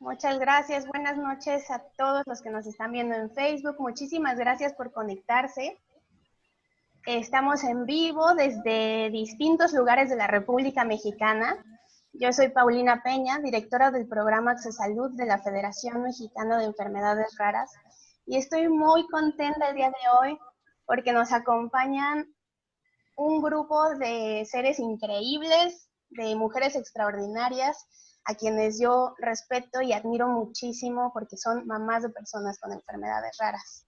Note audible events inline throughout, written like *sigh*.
Muchas gracias. Buenas noches a todos los que nos están viendo en Facebook. Muchísimas gracias por conectarse. Estamos en vivo desde distintos lugares de la República Mexicana. Yo soy Paulina Peña, directora del programa Salud de la Federación Mexicana de Enfermedades Raras. Y estoy muy contenta el día de hoy porque nos acompañan un grupo de seres increíbles, de mujeres extraordinarias, a quienes yo respeto y admiro muchísimo porque son mamás de personas con enfermedades raras.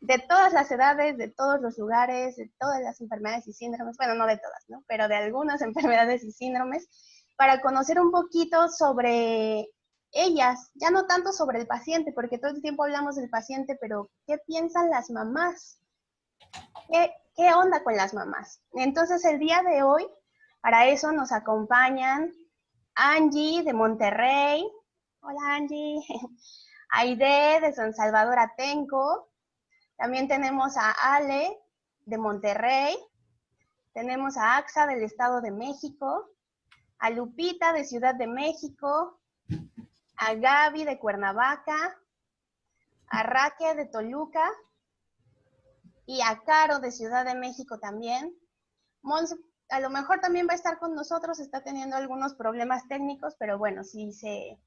De todas las edades, de todos los lugares, de todas las enfermedades y síndromes, bueno, no de todas, ¿no? Pero de algunas *laughs* enfermedades y síndromes, para conocer un poquito sobre ellas, ya no tanto sobre el paciente, porque todo el tiempo hablamos del paciente, pero ¿qué piensan las mamás? ¿Qué, qué onda con las mamás? Entonces el día de hoy, para eso nos acompañan Angie de Monterrey. Hola Angie. *laughs* Aide de San Salvador Atenco. También tenemos a Ale de Monterrey. Tenemos a AXA del Estado de México. A Lupita de Ciudad de México. A Gaby de Cuernavaca. A Raque de Toluca y a Caro de Ciudad de México también. Mons, a lo mejor también va a estar con nosotros, está teniendo algunos problemas técnicos, pero bueno, si se,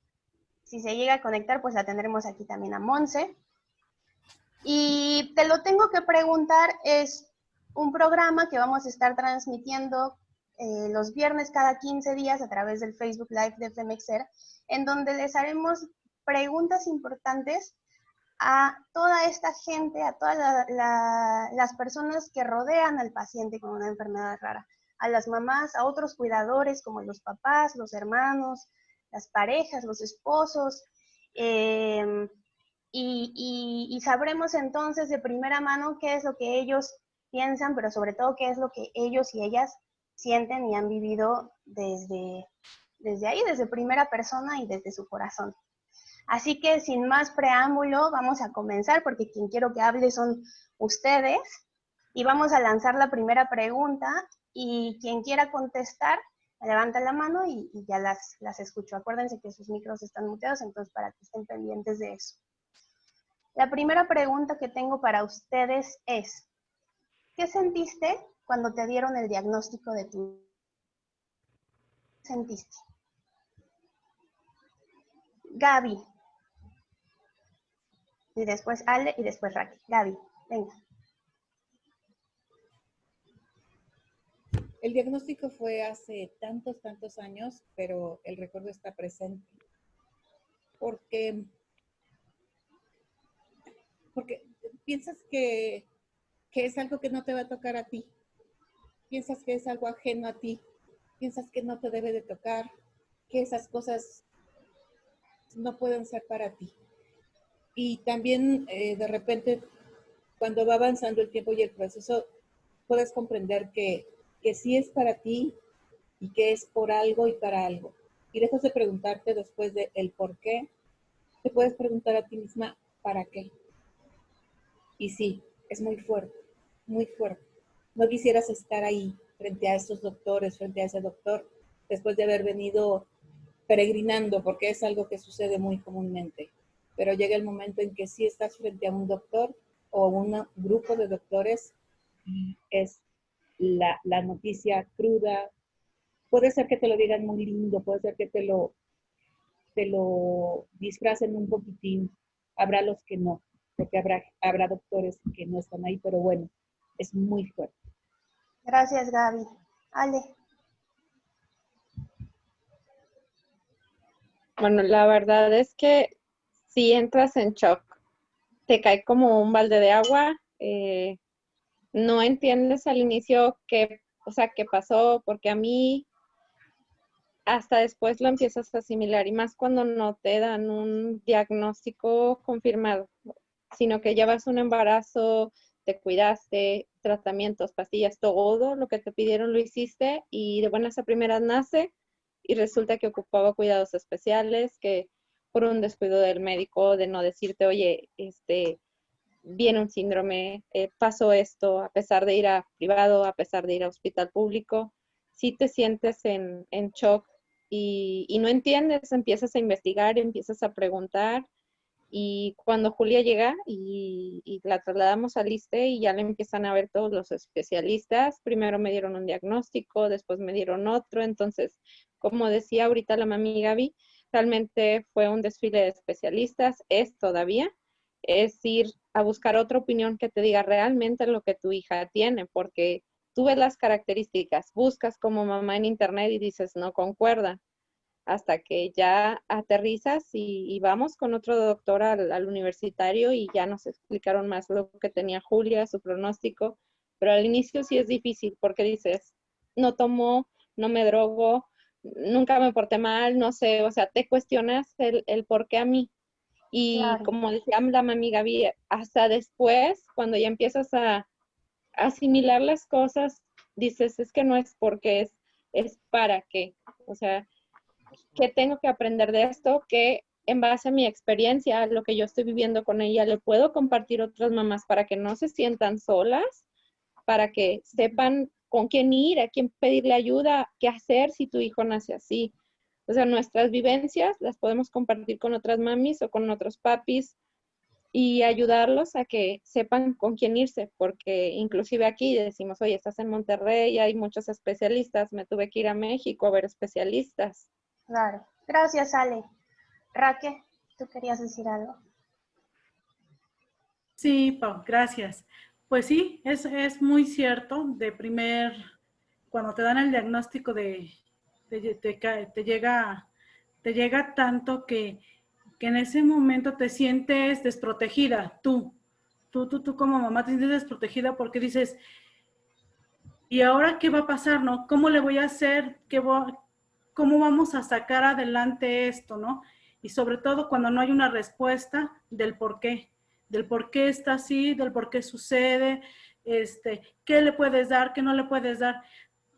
si se llega a conectar, pues la tendremos aquí también a Monse. Y te lo tengo que preguntar, es un programa que vamos a estar transmitiendo eh, los viernes cada 15 días a través del Facebook Live de FEMEXER, en donde les haremos preguntas importantes a toda esta gente, a todas las personas que rodean al paciente con una enfermedad rara, a las mamás, a otros cuidadores como los papás, los hermanos, las parejas, los esposos, em, y, sabremos entonces de primera mano qué es lo que ellos piensan, pero sobre todo qué es lo que ellos y ellas sienten y han vivido desde, desde ahí, desde primera persona y desde su corazón. Así que sin más preámbulo, vamos a comenzar porque quien quiero que hable son ustedes. Y vamos a lanzar la primera pregunta y quien quiera contestar, levanta la mano y, ya las, las escucho. Acuérdense que sus micros están muteados, entonces para que estén pendientes de eso. La primera pregunta que tengo para ustedes es, ¿qué sentiste cuando te dieron el diagnóstico de tu... ¿Qué sentiste? Gaby, y después Ale y después Raquel. Gaby, venga. El diagnóstico fue hace tantos, tantos años, pero el recuerdo está presente. Porque, porque piensas que, que es algo que no te va a tocar a ti. Piensas que es algo ajeno a ti. Piensas que no te debe de tocar, que esas cosas no pueden ser para ti. Y también eh, de repente, cuando va avanzando el tiempo y el proceso, puedes comprender que, que sí es para ti y que es por algo y para algo. Y dejas de preguntarte después de el por qué, te puedes preguntar a ti misma, ¿para qué? Y sí, es muy fuerte, muy fuerte. No quisieras estar ahí frente a esos doctores, frente a ese doctor, después de haber venido peregrinando, porque es algo que sucede muy comúnmente pero llega el momento en que si estás frente a un doctor o un grupo de doctores es la, la, noticia cruda. Puede ser que te lo digan muy lindo, puede ser que te lo, te lo disfracen un poquitín. Habrá los que no, porque habrá, habrá doctores que no están ahí, pero bueno, es muy fuerte. Gracias, Gaby. Ale. Bueno, la verdad es que si entras en shock, te cae como un balde de agua, eh, no entiendes al inicio qué, o sea, qué pasó, porque a mí. Hasta después lo empiezas a asimilar y más cuando no te dan un diagnóstico confirmado, sino que llevas un embarazo, te cuidaste, tratamientos, pastillas, todo lo que te pidieron lo hiciste y de buenas a primeras nace y resulta que ocupaba cuidados especiales, que por un descuido del médico de no decirte, oye, este, viene un síndrome, eh, pasó esto, a pesar de ir a privado, a pesar de ir a hospital público, si te sientes en, shock y, y no entiendes, empiezas a investigar, empiezas a preguntar y cuando Julia llega y, la trasladamos al ISTE y ya le empiezan a ver todos los especialistas, primero me dieron un diagnóstico, después me dieron otro. Entonces, como decía ahorita la mami Gaby, realmente fue un desfile de especialistas, es todavía, es ir a buscar otra opinión que te diga realmente lo que tu hija tiene, porque tú ves las características, buscas como mamá en internet y dices, no concuerda hasta que ya aterrizas y, vamos con otro doctor al, universitario y ya nos explicaron más lo que tenía Julia, su pronóstico, pero al inicio sí es difícil porque dices, no tomo, no me drogo, nunca me porté mal, no sé, o sea, te cuestionas el, el por qué a mí. Y como decía la mami Gaby, hasta después, cuando ya empiezas a asimilar las cosas, dices, es que no es porque es, es para qué. O sea, ¿qué tengo que aprender de esto? Que en base a mi experiencia, lo que yo estoy viviendo con ella, le puedo compartir a otras mamás para que no se sientan solas, para que sepan con quién ir, a quién pedirle ayuda, qué hacer si tu hijo nace así. O sea, nuestras vivencias las podemos compartir con otras mamis o con otros papis y ayudarlos a que sepan con quién irse, porque inclusive aquí decimos, oye, estás en Monterrey, hay muchos especialistas, me tuve que ir a México a ver especialistas. Claro. Gracias, Ale. Raque, ¿tú querías decir algo? Sí, Pau, gracias. Pues sí, es, es muy cierto. De primer, cuando te dan el diagnóstico de, te, llega, te llega tanto que, que en ese momento te sientes desprotegida, tú. Tú, tú, tú como mamá te sientes desprotegida porque dices, ¿y ahora qué va a pasar, no? ¿Cómo le voy a hacer? ¿Qué cómo vamos a sacar adelante esto, ¿no? Y sobre todo cuando no hay una respuesta del por qué, del por qué está así, del por qué sucede, este, qué le puedes dar, qué no le puedes dar.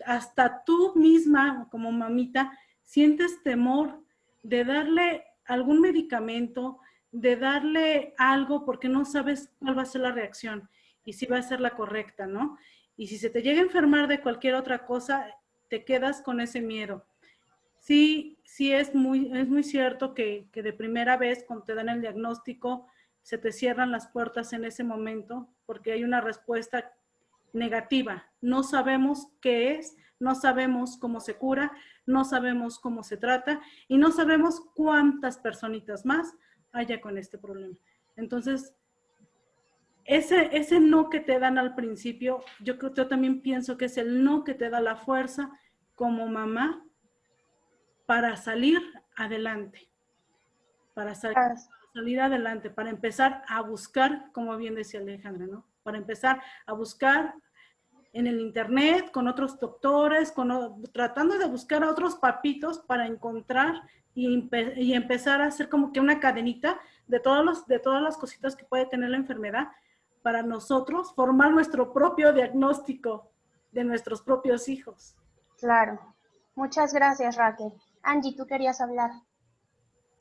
Hasta tú misma, como mamita, sientes temor de darle algún medicamento, de darle algo porque no sabes cuál va a ser la reacción y si va a ser la correcta, ¿no? Y si se te llega a enfermar de cualquier otra cosa, te quedas con ese miedo sí, sí es muy, es muy cierto que, de primera vez cuando te dan el diagnóstico se te cierran las puertas en ese momento porque hay una respuesta negativa. No sabemos qué es, no sabemos cómo se cura, no sabemos cómo se trata y no sabemos cuántas personitas más haya con este problema. Entonces, ese, ese no que te dan al principio, yo creo yo también pienso que es el no que te da la fuerza como mamá para salir adelante, para, salir adelante, para empezar a buscar, como bien decía Alejandra, ¿no? Para empezar a buscar en el internet, con otros doctores, con, tratando de buscar a otros papitos para encontrar y, empezar a hacer como que una cadenita de, todos los, de todas las cositas que puede tener la enfermedad para nosotros formar nuestro propio diagnóstico de nuestros propios hijos. Claro. Muchas gracias, Raquel. Angie, tú querías hablar.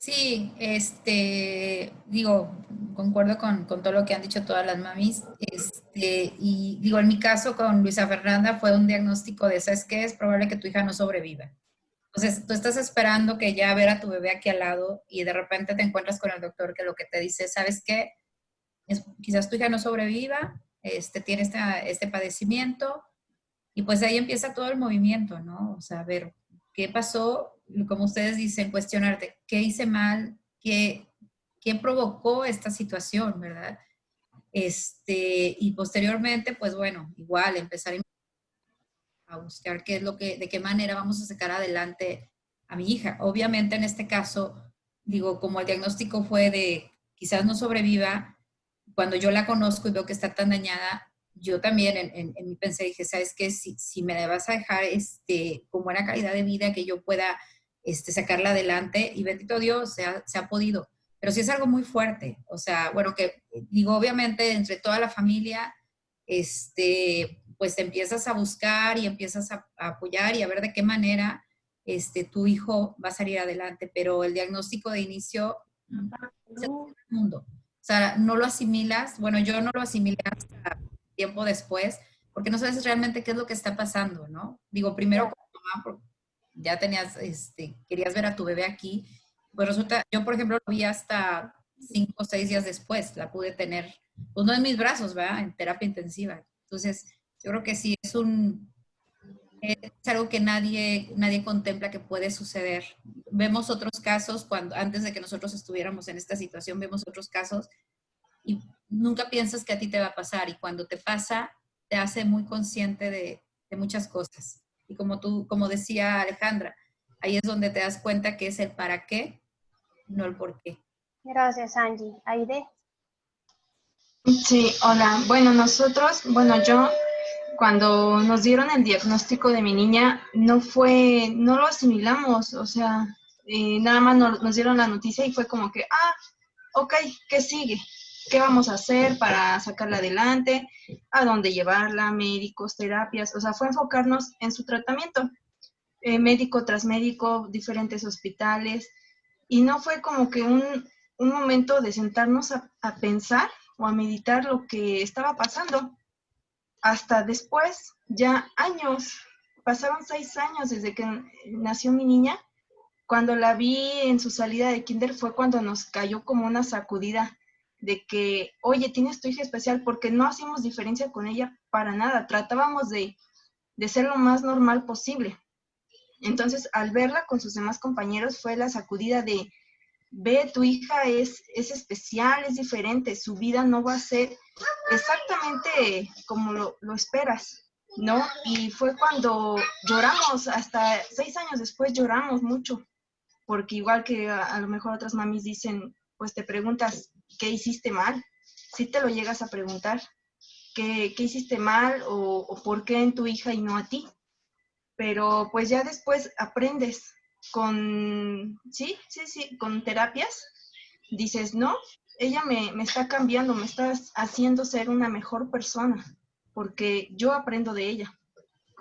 Sí, este, digo, concuerdo con, todo lo que han dicho todas las mamis. Este, y digo, en mi caso con Luisa Fernanda fue un diagnóstico de, ¿sabes qué? Es probable que tu hija no sobreviva. Entonces, tú estás esperando que ya ver a tu bebé aquí al lado y de repente te encuentras con el doctor que lo que te dice, ¿sabes qué? quizás tu hija no sobreviva, este, tiene este, este padecimiento, y pues ahí empieza todo el movimiento, ¿no? O sea, a ver, ¿qué pasó? Como ustedes dicen, cuestionarte, ¿qué hice mal? ¿Qué, qué provocó esta situación, verdad? Este, y posteriormente, pues bueno, igual empezar a buscar qué es lo que, de qué manera vamos a sacar adelante a mi hija. Obviamente en este caso, digo, como el diagnóstico fue de quizás no sobreviva, cuando yo la conozco y veo que está tan dañada, yo también en, en, mi pensé, dije, ¿sabes qué? Si, si me vas a dejar este, con buena calidad de vida, que yo pueda este, sacarla adelante y bendito Dios, se ha, se ha podido. Pero sí es algo muy fuerte, o sea, bueno, que digo, obviamente entre toda la familia, este, pues empiezas a buscar y empiezas a, apoyar y a ver de qué manera este, tu hijo va a salir adelante, pero el diagnóstico de inicio es el mundo. O sea, no lo asimilas, bueno, yo no lo asimilé hasta tiempo después, porque no sabes realmente qué es lo que está pasando, ¿no? Digo, primero como mamá, ya tenías, este, querías ver a tu bebé aquí, pues resulta, yo por ejemplo lo vi hasta cinco o seis días después, la pude tener, pues, en mis brazos, ¿verdad? En terapia intensiva. Entonces, yo creo que sí, es un, es algo que nadie, nadie contempla que puede suceder. Vemos otros casos, cuando, antes de que nosotros estuviéramos en esta situación, vemos otros casos y nunca piensas que a ti te va a pasar y cuando te pasa, te hace muy consciente de, de muchas cosas. Y como tú, como decía Alejandra, ahí es donde te das cuenta que es el para qué, no el por qué. Gracias, Angie. Aide. Sí, hola. Bueno, nosotros, bueno, yo cuando nos dieron el diagnóstico de mi niña, no fue, no lo asimilamos, o sea, eh, nada más nos, nos, dieron la noticia y fue como que, ah, ok, ¿qué sigue? ¿Qué vamos a hacer para sacarla adelante? ¿A dónde llevarla? Médicos, terapias, o sea, fue enfocarnos en su tratamiento, eh, médico tras médico, diferentes hospitales, y no fue como que un, un momento de sentarnos a, a pensar o a meditar lo que estaba pasando hasta después, ya años, pasaron seis años desde que nació mi niña. Cuando la vi en su salida de kinder fue cuando nos cayó como una sacudida de que, oye, tienes tu hija especial, porque no hacíamos diferencia con ella para nada, tratábamos de, de ser lo más normal posible. Entonces, al verla con sus demás compañeros fue la sacudida de, ve, tu hija es, es especial, es diferente, su vida no va a ser exactamente como lo, lo esperas, ¿no? Y fue cuando lloramos, hasta seis años después lloramos mucho, porque igual que a, a, lo mejor otras mamis dicen, pues te preguntas, ¿qué hiciste mal? Si te lo llegas a preguntar, ¿qué, qué hiciste mal o, o por qué en tu hija y no a ti? Pero pues ya después aprendes con, sí, sí, sí, con terapias, dices, no, ella me, me, está cambiando, me está haciendo ser una mejor persona, porque yo aprendo de ella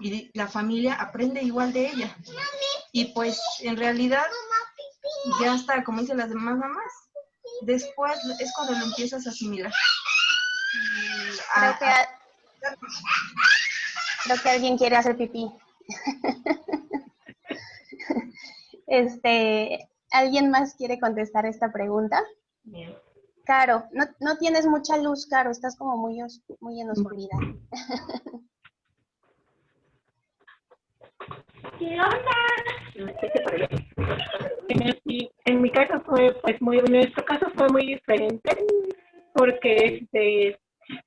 y la familia aprende igual de ella. Y pues en realidad ya está, como dicen las demás mamás, después es cuando lo empiezas a asimilar. Creo que, a, creo que alguien quiere hacer pipí. *laughs* este, ¿Alguien más quiere contestar esta pregunta? Bien. Caro, no, no tienes mucha luz, Caro, estás como muy, muy en oscuridad. *laughs* ¿Qué onda? En, mi, en mi caso fue, pues muy, en nuestro caso fue muy diferente, porque este,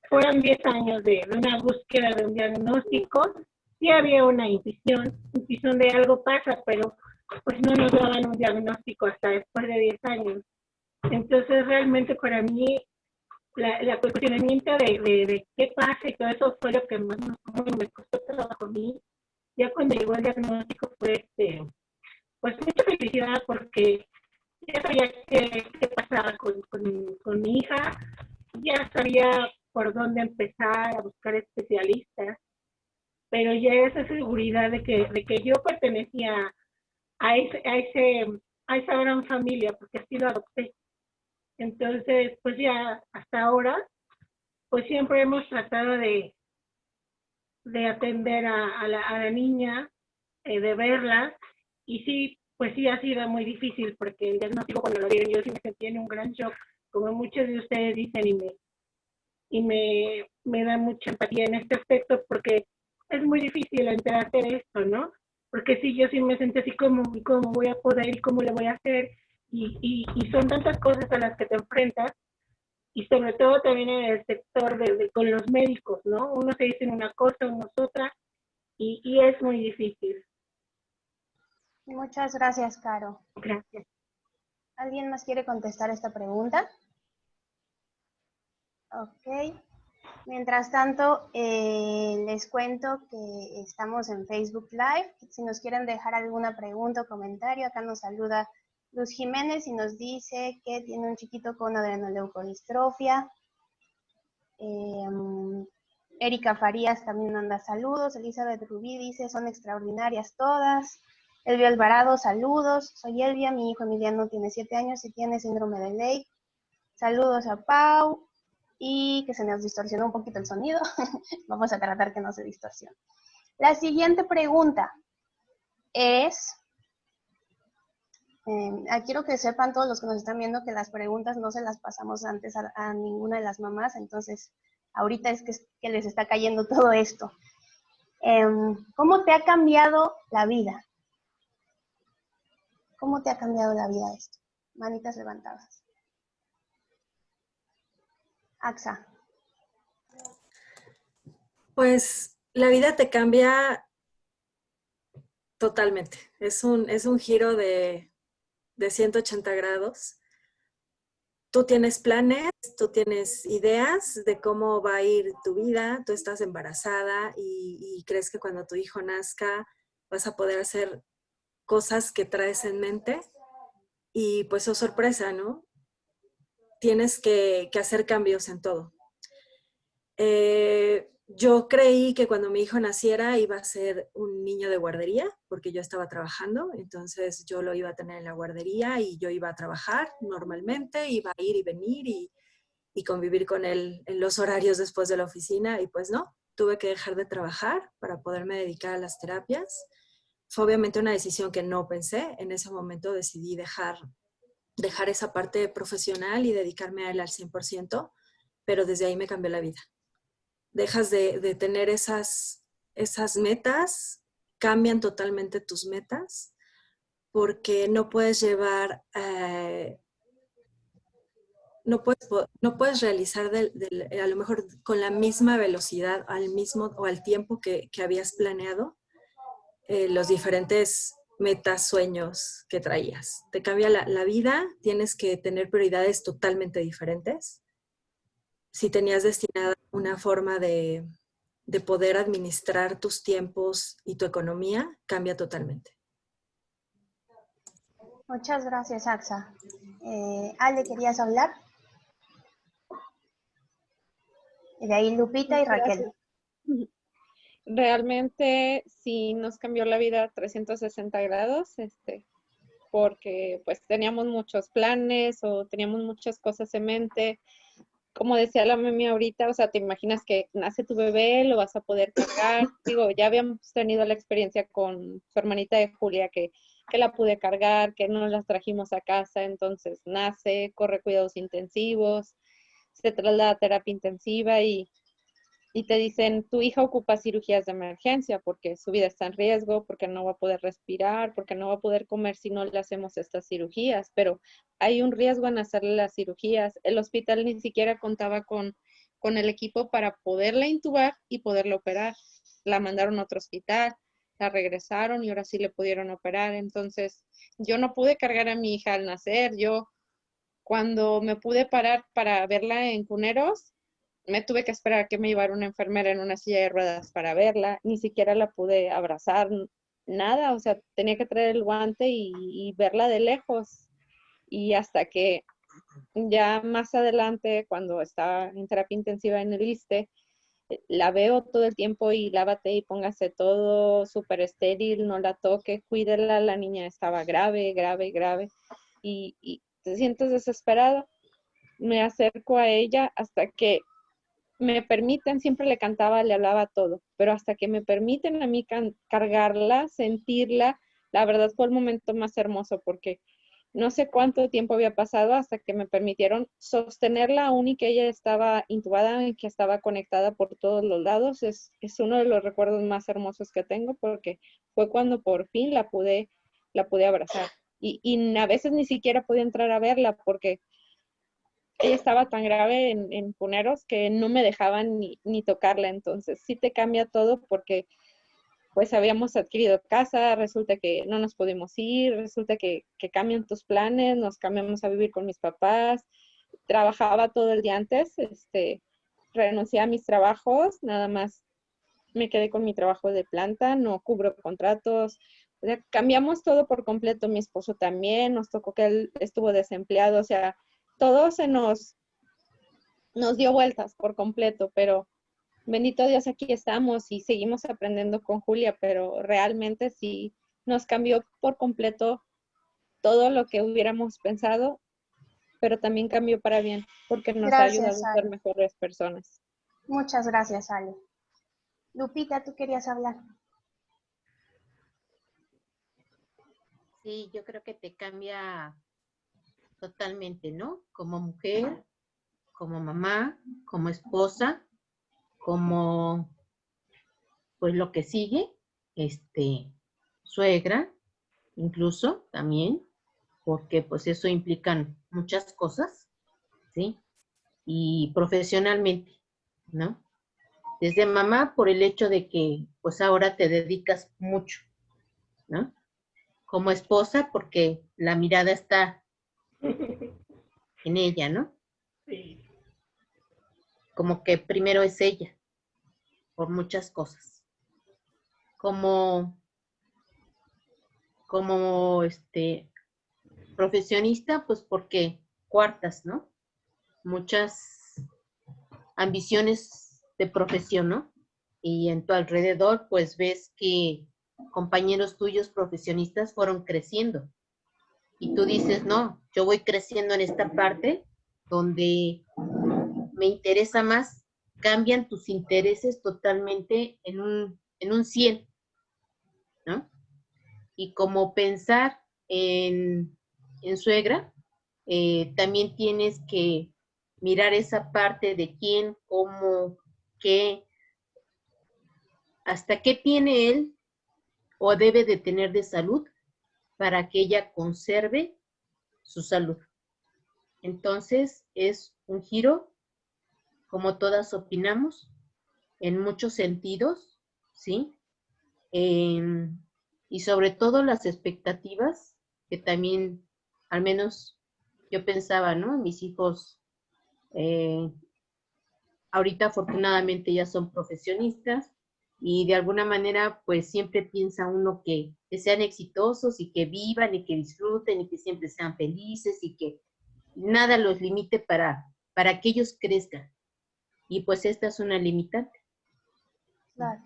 fueron 10 años de, de una búsqueda de un diagnóstico, sí había una intuición, intuición de algo pasa, pero pues no nos daban un diagnóstico hasta después de 10 años. Entonces, realmente para mí, la, la cuestionamiento de, de, de, qué pasa y todo eso fue lo que más me costó trabajo a mí. Ya cuando llegó el diagnóstico fue, este, pues mucha felicidad porque ya sabía qué, qué pasaba con, con, con mi hija, ya sabía por dónde empezar a buscar especialistas, pero ya esa seguridad de que, de que yo pertenecía a, ese, a, ese, a esa gran familia, porque así lo adopté. Entonces, pues ya hasta ahora, pues siempre hemos tratado de, de atender a, la, niña, eh, de verla, y sí, pues sí ha sido muy difícil, porque el diagnóstico cuando lo dieron yo sí me sentí en un gran shock, como muchos de ustedes dicen, y me, y me, me da mucha empatía en este aspecto, porque es muy difícil enterarte de esto, ¿no? Porque sí, yo sí me sentí así como, ¿cómo voy a poder y cómo le voy a hacer? Y, y, y, son tantas cosas a las que te enfrentas, y sobre todo también en el sector de, de, con los médicos, ¿no? Uno se dice una cosa, uno otra, y, y es muy difícil. Muchas gracias, Caro. Gracias. ¿Alguien más quiere contestar esta pregunta? Ok. Mientras tanto, eh, les cuento que estamos en Facebook Live. Si nos quieren dejar alguna pregunta o comentario, acá nos saluda Luz Jiménez y nos dice que tiene un chiquito con adrenoleucodistrofia. Eh, Erika Farías también manda saludos. Elizabeth Rubí dice, son extraordinarias todas. Elvia Alvarado, saludos. Soy Elvia, mi hijo Emiliano tiene 7 años y tiene síndrome de Ley. Saludos a Pau y que se nos distorsionó un poquito el sonido. *laughs* Vamos a tratar que no se distorsione. La siguiente pregunta es, Eh, quiero que sepan todos los que nos están viendo que las preguntas no se las pasamos antes a, ninguna de las mamás, entonces ahorita es que, les está cayendo todo esto. Em, ¿Cómo te ha cambiado la vida? ¿Cómo te ha cambiado la vida esto? Manitas levantadas. AXA. Pues la vida te cambia totalmente. Es un, es un giro de, de 180 grados. Tú tienes planes, tú tienes ideas de cómo va a ir tu vida, tú estás embarazada y, crees que cuando tu hijo nazca vas a poder hacer cosas que traes en mente y pues oh sorpresa, ¿no? Tienes que, hacer cambios en todo. Eh, yo creí que cuando mi hijo naciera iba a ser un niño de guardería, porque yo estaba trabajando, entonces yo lo iba a tener en la guardería y yo iba a trabajar normalmente, iba a ir y venir y, y convivir con él en los horarios después de la oficina y pues no, tuve que dejar de trabajar para poderme dedicar a las terapias fue obviamente una decisión que no pensé. En ese momento decidí dejar, dejar esa parte profesional y dedicarme a él al 100%, pero desde ahí me cambió la vida. Dejas de, tener esas, esas metas, cambian totalmente tus metas, porque no puedes llevar, eh, no, puedes, no puedes realizar a lo mejor con la misma velocidad al mismo o al tiempo que, que habías planeado eh, los diferentes metas, sueños que traías. Te cambia la, vida, tienes que tener prioridades totalmente diferentes. Si tenías destinada una forma de, poder administrar tus tiempos y tu economía, cambia totalmente. Muchas gracias, Axa. Eh, Ale, ¿querías hablar? Y de ahí Lupita y Raquel realmente sí nos cambió la vida 360 grados, este, porque pues teníamos muchos planes o teníamos muchas cosas en mente. Como decía la mami ahorita, o sea, te imaginas que nace tu bebé, lo vas a poder cargar. *laughs* Digo, ya habíamos tenido la experiencia con su hermanita de Julia, que, que la pude cargar, que no las trajimos a casa, entonces nace, corre cuidados intensivos, se traslada a terapia intensiva y y te dicen, tu hija ocupa cirugías de emergencia porque su vida está en riesgo, porque no va a poder respirar, porque no va a poder comer si no le hacemos estas cirugías, pero hay un riesgo en hacerle las cirugías. El hospital ni siquiera contaba con, con el equipo para poderla intubar y poderla operar. La mandaron a otro hospital, la regresaron y ahora sí le pudieron operar. Entonces, yo no pude cargar a mi hija al nacer. Yo, cuando me pude parar para verla en cuneros, me tuve que esperar que me llevara una enfermera en una silla de ruedas para verla, ni siquiera la pude abrazar, nada, o sea, tenía que traer el guante y, verla de lejos. Y hasta que ya más adelante, cuando estaba en terapia intensiva en el ISTE, la veo todo el tiempo y lávate y póngase todo súper estéril, no la toque, cuídela, la niña estaba grave, grave, grave, y te sientes desesperado. Me acerco a ella hasta que me permiten, siempre le cantaba, le hablaba todo, pero hasta que me permiten a mí cargarla, sentirla, la verdad fue el momento más hermoso porque no sé cuánto tiempo había pasado hasta que me permitieron sostenerla aún y que ella estaba intubada y que estaba conectada por todos los lados. Es, uno de los recuerdos más hermosos que tengo porque fue cuando por fin la pude, la pude abrazar. Y, y a veces ni siquiera podía entrar a verla porque ella estaba tan grave en, Puneros que no me dejaban ni, ni, tocarla. Entonces sí te cambia todo porque pues habíamos adquirido casa, resulta que no nos podemos ir, resulta que, que cambian tus planes, nos cambiamos a vivir con mis papás. Trabajaba todo el día antes, este, renuncié a mis trabajos, nada más me quedé con mi trabajo de planta, no cubro contratos, o sea, cambiamos todo por completo, mi esposo también, nos tocó que él estuvo desempleado, o sea, todo se nos, nos dio vueltas por completo, pero bendito Dios, aquí estamos y seguimos aprendiendo con Julia, pero realmente sí nos cambió por completo todo lo que hubiéramos pensado, pero también cambió para bien, porque nos ha ayudado a ser mejores personas. Muchas gracias, Ale. Lupita, tú querías hablar. Sí, yo creo que te cambia totalmente, ¿no? Como mujer, como mamá, como esposa, como pues lo que sigue, este, suegra, incluso también, porque pues eso implican muchas cosas, ¿sí? Y profesionalmente, ¿no? Desde mamá por el hecho de que pues ahora te dedicas mucho, ¿no? Como esposa porque la mirada está en ella, ¿no? Sí. Como que primero es ella, por muchas cosas. Como, como este profesionista, pues porque cuartas, ¿no? Muchas ambiciones de profesión, ¿no? Y en tu alrededor, pues ves que compañeros tuyos profesionistas fueron creciendo. Y tú dices, no, yo voy creciendo en esta parte donde me interesa más, cambian tus intereses totalmente en un, en un 100, ¿no? Y como pensar en, en suegra, eh, también tienes que mirar esa parte de quién, cómo, qué, hasta qué tiene él o debe de tener de salud para que ella conserve su salud. Entonces es un giro, como todas opinamos, en muchos sentidos, ¿sí? y sobre todo las expectativas, que también, al menos yo pensaba, ¿no? Mis hijos, eh, ahorita afortunadamente ya son profesionistas, y de alguna manera pues siempre piensa uno que, sean exitosos y que vivan y que disfruten y que siempre sean felices y que nada los limite para, para que ellos crezcan. Y pues esta es una limitante. Claro.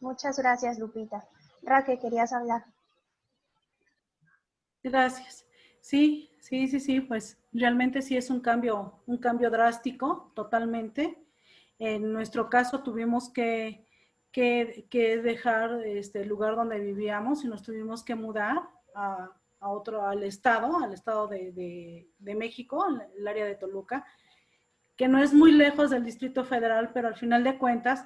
Muchas gracias, Lupita. Raquel, querías hablar. Gracias. Sí, sí, sí, sí, pues realmente sí es un cambio, un cambio drástico, totalmente. En nuestro caso tuvimos que que, dejar este, el lugar donde vivíamos y nos tuvimos que mudar a, otro, al estado, al estado de, México, el área de Toluca, que no es muy lejos del Distrito Federal, pero al final de cuentas,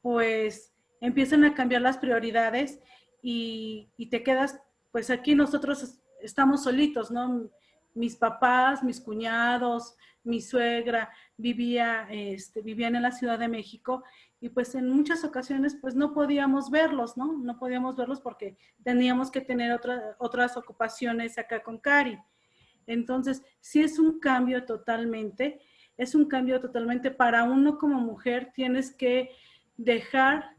pues empiezan a cambiar las prioridades y, y te quedas, pues aquí nosotros estamos solitos, ¿no? Mis papás, mis cuñados, mi suegra vivía, este, vivían en la Ciudad de México y pues en muchas ocasiones pues no podíamos verlos, ¿no? No podíamos verlos porque teníamos que tener otras ocupaciones acá con Cari. Entonces, sí es un cambio totalmente, es un cambio totalmente para uno como mujer, tienes que dejar,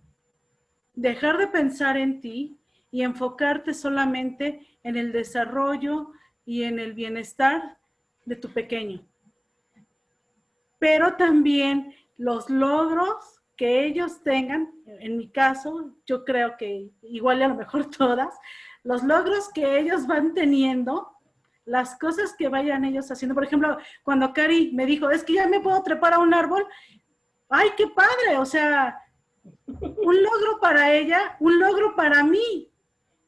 dejar de pensar en ti y enfocarte solamente en el desarrollo y en el bienestar de tu pequeño. Pero también los logros que ellos tengan, en mi caso, yo creo que igual a lo mejor *laughs* todas, los logros que ellos van teniendo, las cosas que vayan ellos haciendo. Por ejemplo, cuando Cari me dijo, es que ya me puedo trepar a un árbol, ¡ay, qué padre! O sea, un logro para ella, un logro para mí.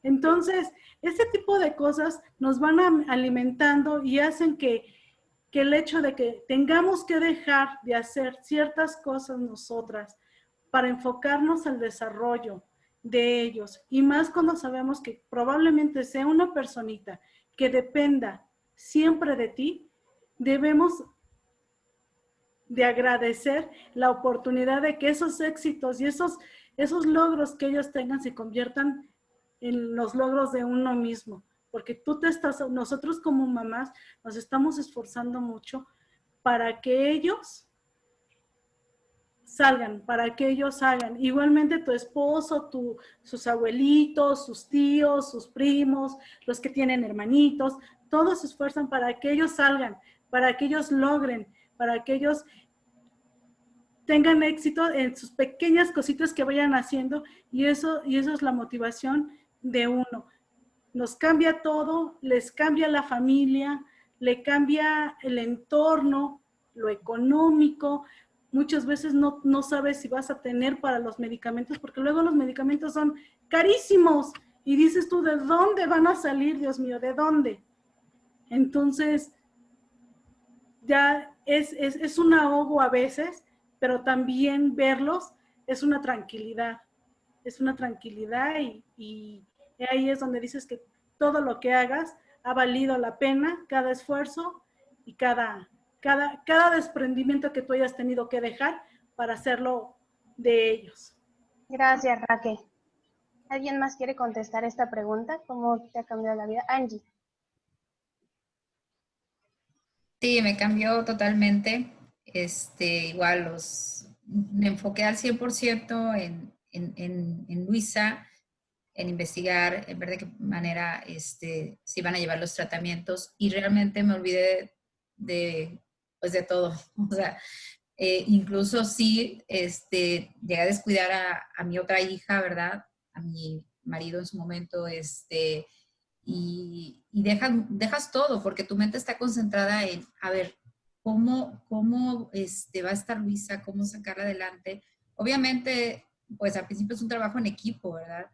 Entonces, ese tipo de cosas nos van alimentando y hacen que que el hecho de que tengamos que dejar de hacer ciertas cosas nosotras para enfocarnos al desarrollo de ellos, y más cuando sabemos que probablemente sea una personita que dependa siempre de ti, debemos de agradecer la oportunidad de que esos éxitos y esos, esos logros que ellos tengan se conviertan en los logros de uno mismo porque tú te estás, nosotros como mamás nos estamos esforzando mucho para que ellos salgan, para que ellos salgan. Igualmente tu esposo, tu, sus abuelitos, sus tíos, sus primos, los que tienen hermanitos, todos se esfuerzan para que ellos salgan, para que ellos logren, para que ellos tengan éxito en sus pequeñas cositas que vayan haciendo y eso, y eso es la motivación de uno nos cambia todo, les cambia la familia, le cambia el entorno, lo económico, muchas veces no, no sabes si vas a tener para los medicamentos, porque luego los medicamentos son carísimos Y dices tú, ¿de dónde van a salir, Dios mío? ¿De dónde? Entonces, ya es, es, un ahogo a veces, pero también verlos es una tranquilidad. Es una tranquilidad y, y ahí es donde dices que todo lo que hagas ha valido la pena, cada esfuerzo y cada, cada, cada desprendimiento que tú hayas tenido que dejar para hacerlo de ellos. Gracias, Raquel. ¿Alguien más quiere contestar esta pregunta? ¿Cómo te ha cambiado la vida? Angie. Sí, me cambió totalmente. Este, igual los, me enfoqué al 100% en, en, en, en, Luisa, en investigar, en ver de qué manera este, se iban a llevar los tratamientos y realmente me olvidé de, pues de todo. *laughs* O sea, eh, incluso sí, este, llegué a descuidar a, a, mi otra hija, ¿verdad? A mi marido en su momento, este, y, y dejas, dejas todo porque tu mente está concentrada en, a ver, ¿cómo, cómo este, va a estar Luisa? ¿Cómo sacarla adelante? Obviamente, pues al principio es un trabajo en equipo, ¿verdad?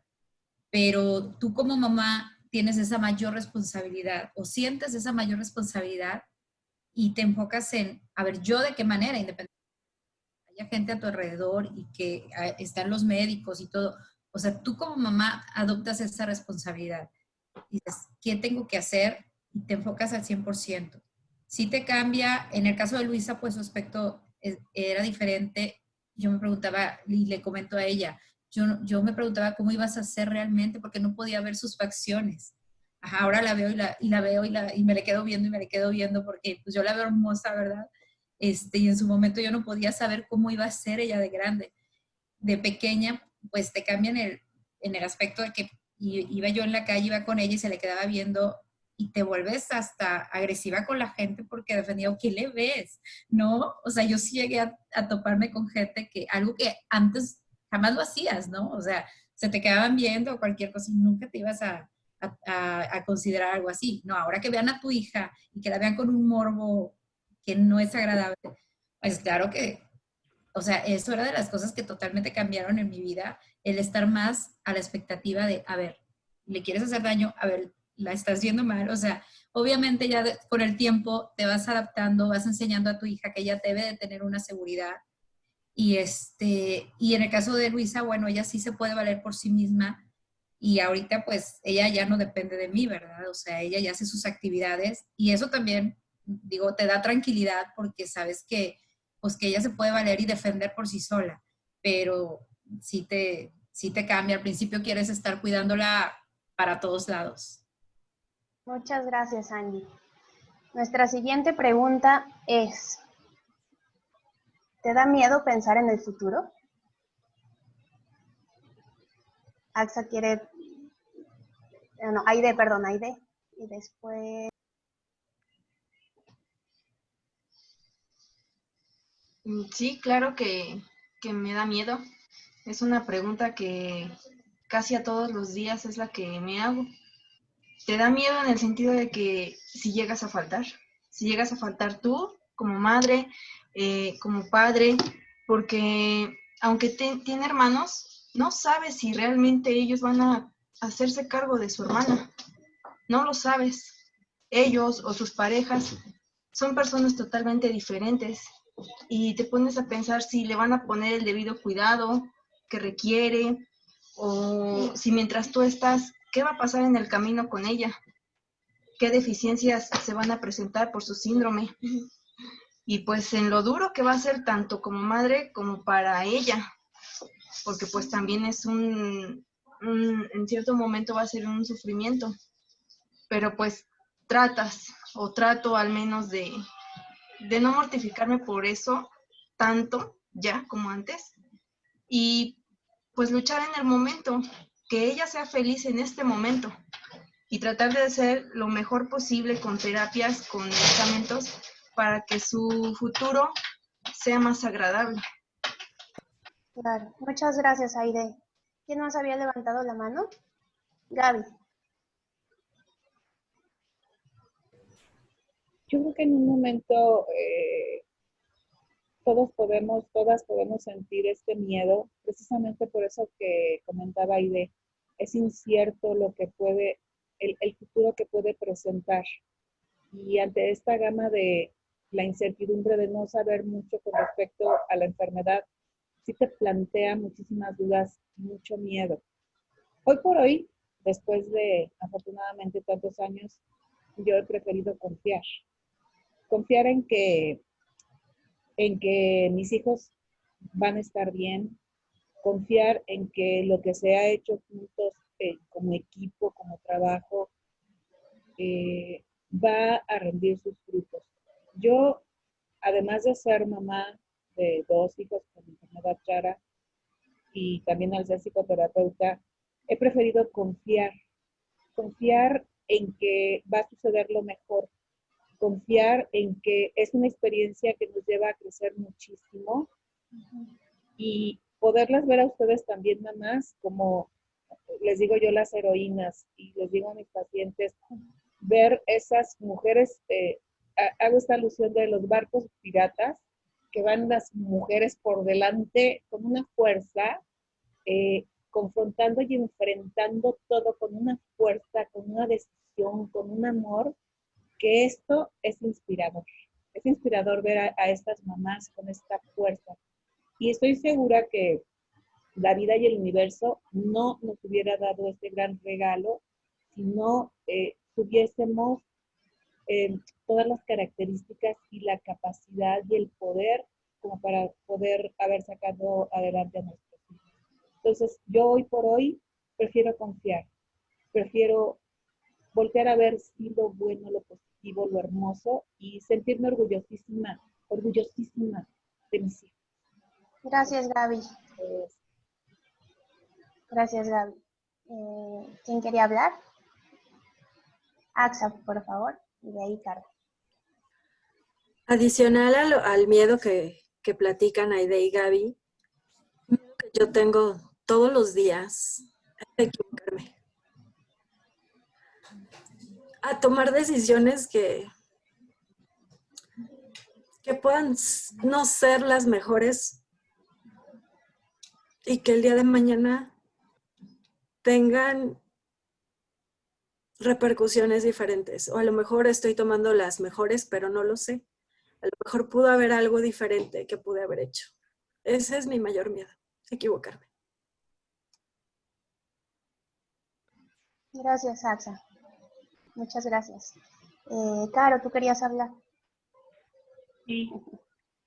Pero tú como mamá tienes esa mayor responsabilidad o sientes esa mayor responsabilidad y te enfocas en, a ver, yo de qué manera, independientemente haya gente a tu alrededor y que ah, están los médicos y todo. O sea, tú como mamá adoptas esa responsabilidad. Dices, ¿qué tengo que hacer? Y te enfocas al 100%. Si te cambia, en el caso de Luisa, pues su aspecto era diferente. Yo me preguntaba, y le comento a ella, yo, yo me preguntaba cómo ibas a hacer realmente porque no podía ver sus facciones ahora la veo y la, veo y, me le quedo viendo y me le quedo viendo porque pues yo la veo hermosa, ¿verdad? Este, y en su momento yo no podía saber cómo iba a ser ella de grande. De pequeña, pues te cambian el, en el aspecto de que iba yo en la calle, iba con ella y se le quedaba viendo y te vuelves hasta agresiva con la gente porque defendía, ¿qué le ves? ¿No? O sea, yo sí llegué a, toparme con gente que algo que antes jamás lo hacías, ¿no? O sea, se te quedaban viendo cualquier cosa y nunca te ibas a, a, considerar algo así. No, ahora que vean a tu hija y que la vean con un morbo que no es agradable, pues claro que, o sea, eso era de las cosas que totalmente cambiaron en mi vida, el estar más a la expectativa de, a ver, le quieres hacer daño, a ver, la estás viendo mal, o sea, obviamente ya con el tiempo te vas adaptando, vas enseñando a tu hija que ella debe de tener una seguridad. Y, este, y en el caso de Luisa, bueno, ella sí se puede valer por sí misma, y ahorita pues ella ya no depende de mí, ¿verdad? O sea, ella ya hace sus actividades y eso también, digo, te da tranquilidad porque sabes que pues que ella se puede valer y defender por sí sola, pero sí te, sí te cambia. Al principio quieres estar cuidándola para todos lados. Muchas gracias, Andy. Nuestra siguiente pregunta es, ¿te da miedo pensar en el futuro? AXA quiere eh, no, Aide, perdón, Aide. Y después... Mm, sí, claro que, me da miedo. Es una pregunta que casi a todos los días es la que me hago. Te da miedo en el sentido de que si llegas a faltar, si llegas a faltar tú como madre, eh, como padre, porque aunque tiene hermanos, no sabes si realmente ellos van a hacerse cargo de su hermana. No lo sabes. Ellos o sus parejas son personas totalmente diferentes y te pones a pensar si le van a poner el debido cuidado que requiere o si mientras tú estás, ¿qué va a pasar en el camino con ella? ¿Qué deficiencias se van a presentar por su síndrome? Y pues en lo duro que va a ser tanto como madre como para ella, porque pues también es un, en cierto momento va a ser un sufrimiento, pero pues tratas o trato al menos de, de no mortificarme por eso tanto ya como antes y pues luchar en el momento, que ella sea feliz en este momento y tratar de hacer lo mejor posible con terapias, con medicamentos, para que su futuro sea más agradable. Claro, muchas gracias, Aide. ¿Quién más había levantado la mano? Gaby. Yo creo que en un momento eh, todos podemos, todas podemos sentir este miedo, precisamente por eso que comentaba Aide, es incierto lo que puede, el, el futuro que puede presentar. Y ante esta gama de la incertidumbre de no saber mucho con respecto a la enfermedad, sí te plantea muchísimas dudas, mucho miedo. Hoy por hoy, después de afortunadamente tantos años, yo he preferido confiar. Confiar en que, en que mis hijos van a estar bien, confiar en que lo que se ha hecho juntos eh, como equipo, como trabajo, eh, va a rendir sus frutos. Yo, además de ser mamá de dos hijos con enfermedad rara y también al ser psicoterapeuta, he preferido confiar, confiar en que va a suceder lo mejor, confiar en que es una experiencia que nos lleva a crecer muchísimo y poderlas ver a ustedes también, mamás, como les digo yo las heroínas y les digo a mis pacientes, ver esas mujeres, eh, hago esta alusión de los barcos piratas, que van las mujeres por delante con una fuerza, eh, confrontando y enfrentando todo con una fuerza, con una decisión, con un amor, que esto es inspirador. Es inspirador ver a, a estas mamás con esta fuerza. Y estoy segura que la vida y el universo no nos hubiera dado este gran regalo si no eh, tuviésemos eh, todas las características y la capacidad y el poder como para poder haber sacado adelante a nuestros hijos. Entonces, yo hoy por hoy prefiero confiar, prefiero voltear a ver si lo bueno, lo positivo, lo hermoso y sentirme orgullosísima, orgullosísima de mis hijos. Gracias, Gaby. Gracias, Gaby. Eh, ¿Quién quería hablar? AXA, por favor, y de ahí. Adicional al, al miedo que, que, platican Aide y Gaby, que yo tengo todos los días a equivocarme. A tomar decisiones que, que puedan no ser las mejores y que el día de mañana tengan repercusiones diferentes. O a lo mejor estoy tomando las mejores, pero no lo sé. A lo mejor pudo haber algo diferente que pude haber hecho. Ese es mi mayor miedo, equivocarme. Gracias, Axa. Muchas gracias. Eh, Caro, ¿tú querías hablar? Sí.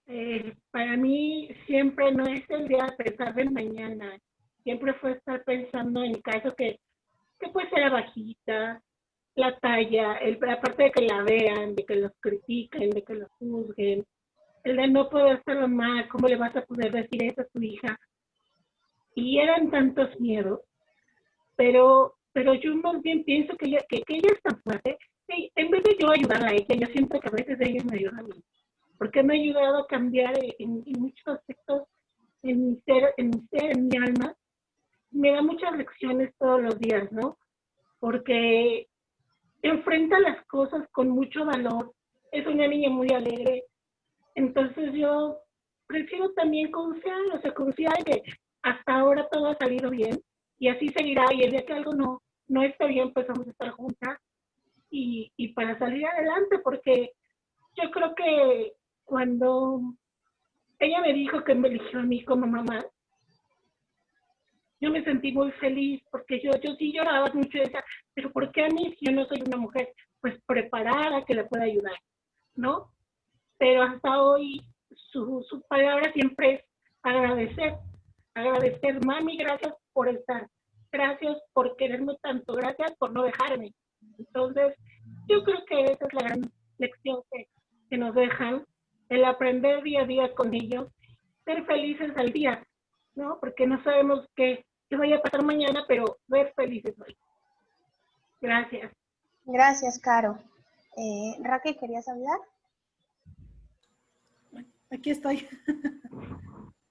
Eh, para mí siempre no es el día de pensar de mañana. Siempre fue estar pensando en caso que, que puede ser la bajita, la talla, el, aparte de que la vean, de que los critiquen, de que los juzguen, el de no poder hacerlo mal, ¿cómo le vas a poder decir eso a tu hija? Y eran tantos miedos, pero, pero yo más bien pienso que ella, que, que ella es tan fuerte, en vez de yo ayudarla a ella, yo siento que a veces ella me ayuda a mí porque me ha ayudado a cambiar en, muchos aspectos en mi ser, en mi ser, en mi alma. Me da muchas lecciones todos los días, ¿no? Porque enfrenta las cosas con mucho valor. Es una niña muy alegre. Entonces yo prefiero también confiar, o sea, confiar que hasta ahora todo ha salido bien y así seguirá. Y el día que algo no, no está bien, pues vamos a estar juntas y, y para salir adelante, porque yo creo que cuando ella me dijo que me eligió a mí como mamá, yo me sentí muy feliz porque yo, yo sí lloraba mucho y decía, pero ¿por qué a mí si yo no soy una mujer pues preparada que le pueda ayudar? ¿No? Pero hasta hoy su, su palabra siempre es agradecer, agradecer, mami, gracias por estar, gracias por quererme tanto, gracias por no dejarme. Entonces, yo creo que esa es la gran lección que, que nos dejan el aprender día a día con ellos, ser felices al día, ¿no? Porque no sabemos qué, qué vaya a pasar mañana, pero ver felices hoy. Gracias. Gracias, Caro. Eh, Raquel, ¿querías hablar? Aquí estoy.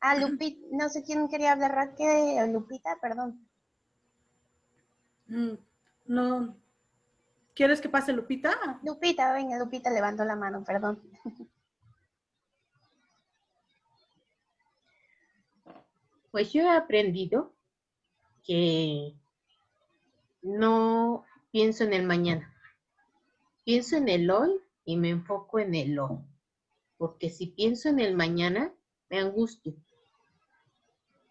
ah, Lupita, no sé quién quería hablar, Raquel o Lupita, perdón. Mm, no. ¿Quieres que pase Lupita? Lupita, venga, Lupita levantó la mano, perdón. Pues yo he aprendido que no pienso en el mañana. Pienso en el hoy y me enfoco en el hoy. Porque si pienso en el mañana, me angustio.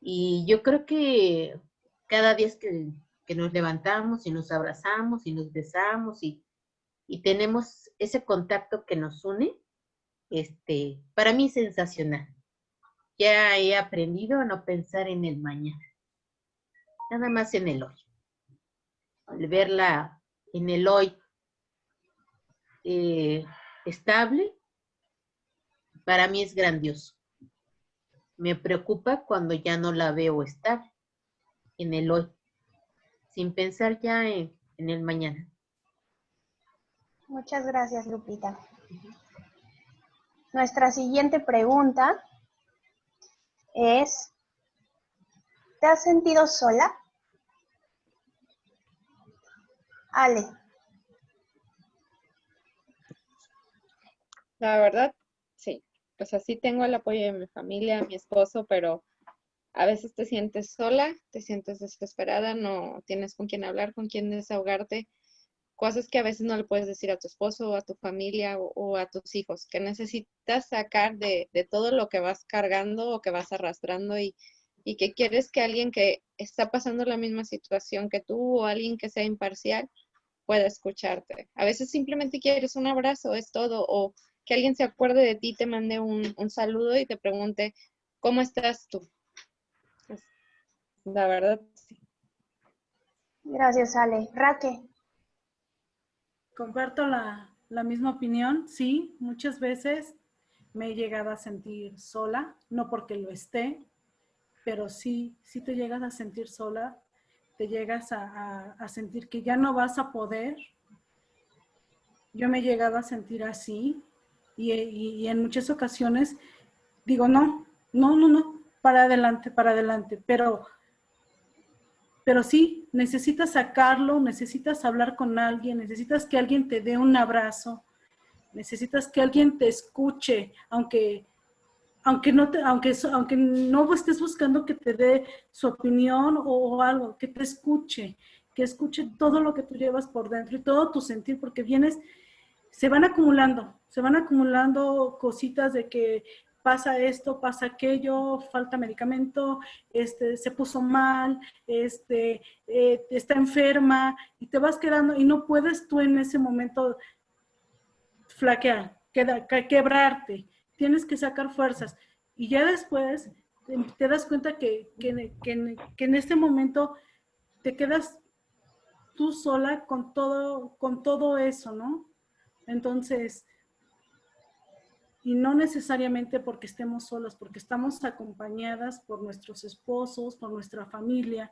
Y yo creo que cada día que, que nos levantamos y nos abrazamos y nos besamos y, y tenemos ese contacto que nos une, este, para mí sensacional. Ya he aprendido a no pensar en el mañana, nada más en el hoy. Al verla en el hoy eh, estable, para mí es grandioso. Me preocupa cuando ya no la veo estable en el hoy, sin pensar ya en, en el mañana. Muchas gracias, Lupita. Nuestra siguiente pregunta es, ¿te has sentido sola? Ale. La verdad, sí. Pues así tengo el apoyo de mi familia, mi esposo, pero a veces te sientes sola, te sientes desesperada, no tienes con quién hablar, con quién desahogarte cosas que a veces no le puedes decir a tu esposo o a tu familia o, a tus hijos, que necesitas sacar de, todo lo que vas cargando o que vas arrastrando y, que quieres que alguien que está pasando la misma situación que tú o alguien que sea imparcial pueda escucharte. A veces simplemente quieres un abrazo, es todo, o que alguien se acuerde de ti, te mande un, saludo y te pregunte, ¿cómo estás tú? La verdad, sí. Gracias, Ale. Raque. Comparto la, misma opinión, sí, muchas veces me he llegado a sentir sola, no porque lo esté, pero sí, sí te llegas a sentir sola, te llegas a, sentir que ya no vas a poder. Yo me he llegado a sentir así y, y, en muchas ocasiones digo, no, no, no, no, para adelante, para adelante, pero pero sí, necesitas sacarlo, necesitas hablar con alguien, necesitas que alguien te dé un abrazo, necesitas que alguien te escuche, aunque, aunque, no, te, aunque, aunque no estés buscando que te dé su opinión o, algo, que te escuche, que escuche todo lo que tú llevas por dentro y todo tu sentir, porque vienes, se van acumulando, se van acumulando cositas de que pasa esto, pasa aquello, falta medicamento, este, se puso mal, este, eh, está enferma y te vas quedando y no puedes tú en ese momento flaquear, quebrarte, tienes que sacar fuerzas y ya después te, das cuenta que, que, que en este momento te quedas tú sola con todo, con todo eso, ¿no? Entonces, y no necesariamente porque estemos solas, porque estamos acompañadas por nuestros esposos, por nuestra familia,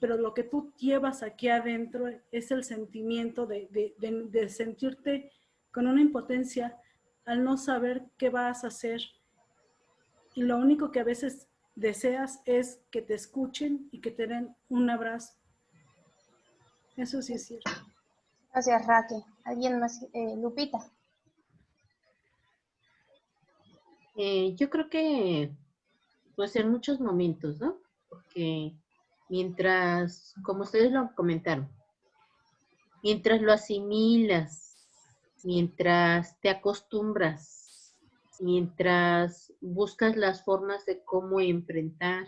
pero lo que tú llevas aquí adentro es el sentimiento de, de, sentirte con una impotencia al no saber qué vas a hacer. Y lo único que a veces deseas es que te escuchen y que te den un abrazo. Eso sí es cierto. Gracias, Raquel. ¿Alguien más? Eh, Lupita. Eh, yo creo que, pues en muchos momentos, ¿no? Porque mientras, como ustedes lo comentaron, mientras lo asimilas, mientras te acostumbras, mientras buscas las formas de cómo enfrentar,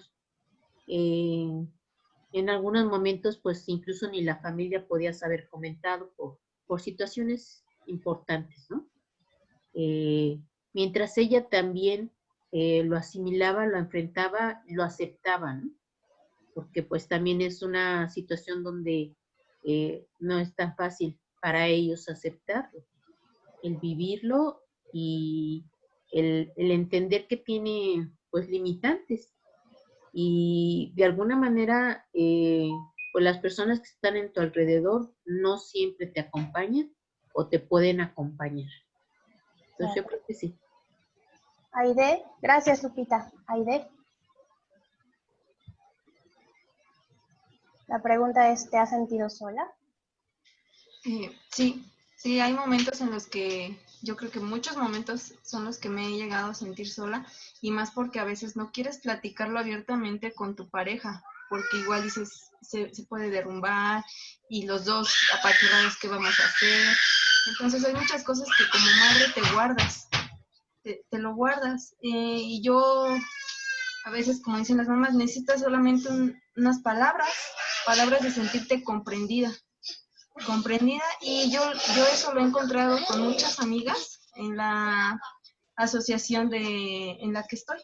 eh, en algunos momentos, pues incluso ni la familia podía haber comentado por, por situaciones importantes, ¿no? Eh, mientras ella también eh, lo asimilaba, lo enfrentaba, lo aceptaba, ¿no? porque pues también es una situación donde eh, no es tan fácil para ellos aceptarlo, el vivirlo y el, entender que tiene pues limitantes y de alguna manera eh, pues las personas que están en tu alrededor no siempre te acompañan o te pueden acompañar. Entonces yo creo que sí. Aide, gracias Lupita. Aide. La pregunta es, ¿te has sentido sola? Eh, sí, sí, hay momentos en los que yo creo que muchos momentos son los que me he llegado a sentir sola y más porque a veces no quieres platicarlo abiertamente con tu pareja porque igual dices, se, se puede derrumbar y los dos apachurrados, ¿qué vamos a hacer? Entonces hay muchas cosas que como madre te guardas, te, lo guardas. Eh, y yo, a veces, como dicen las mamás, necesitas solamente un- unas palabras, palabras de sentirte comprendida, comprendida. Y yo, yo eso lo he encontrado con muchas amigas en la asociación de, en la que estoy.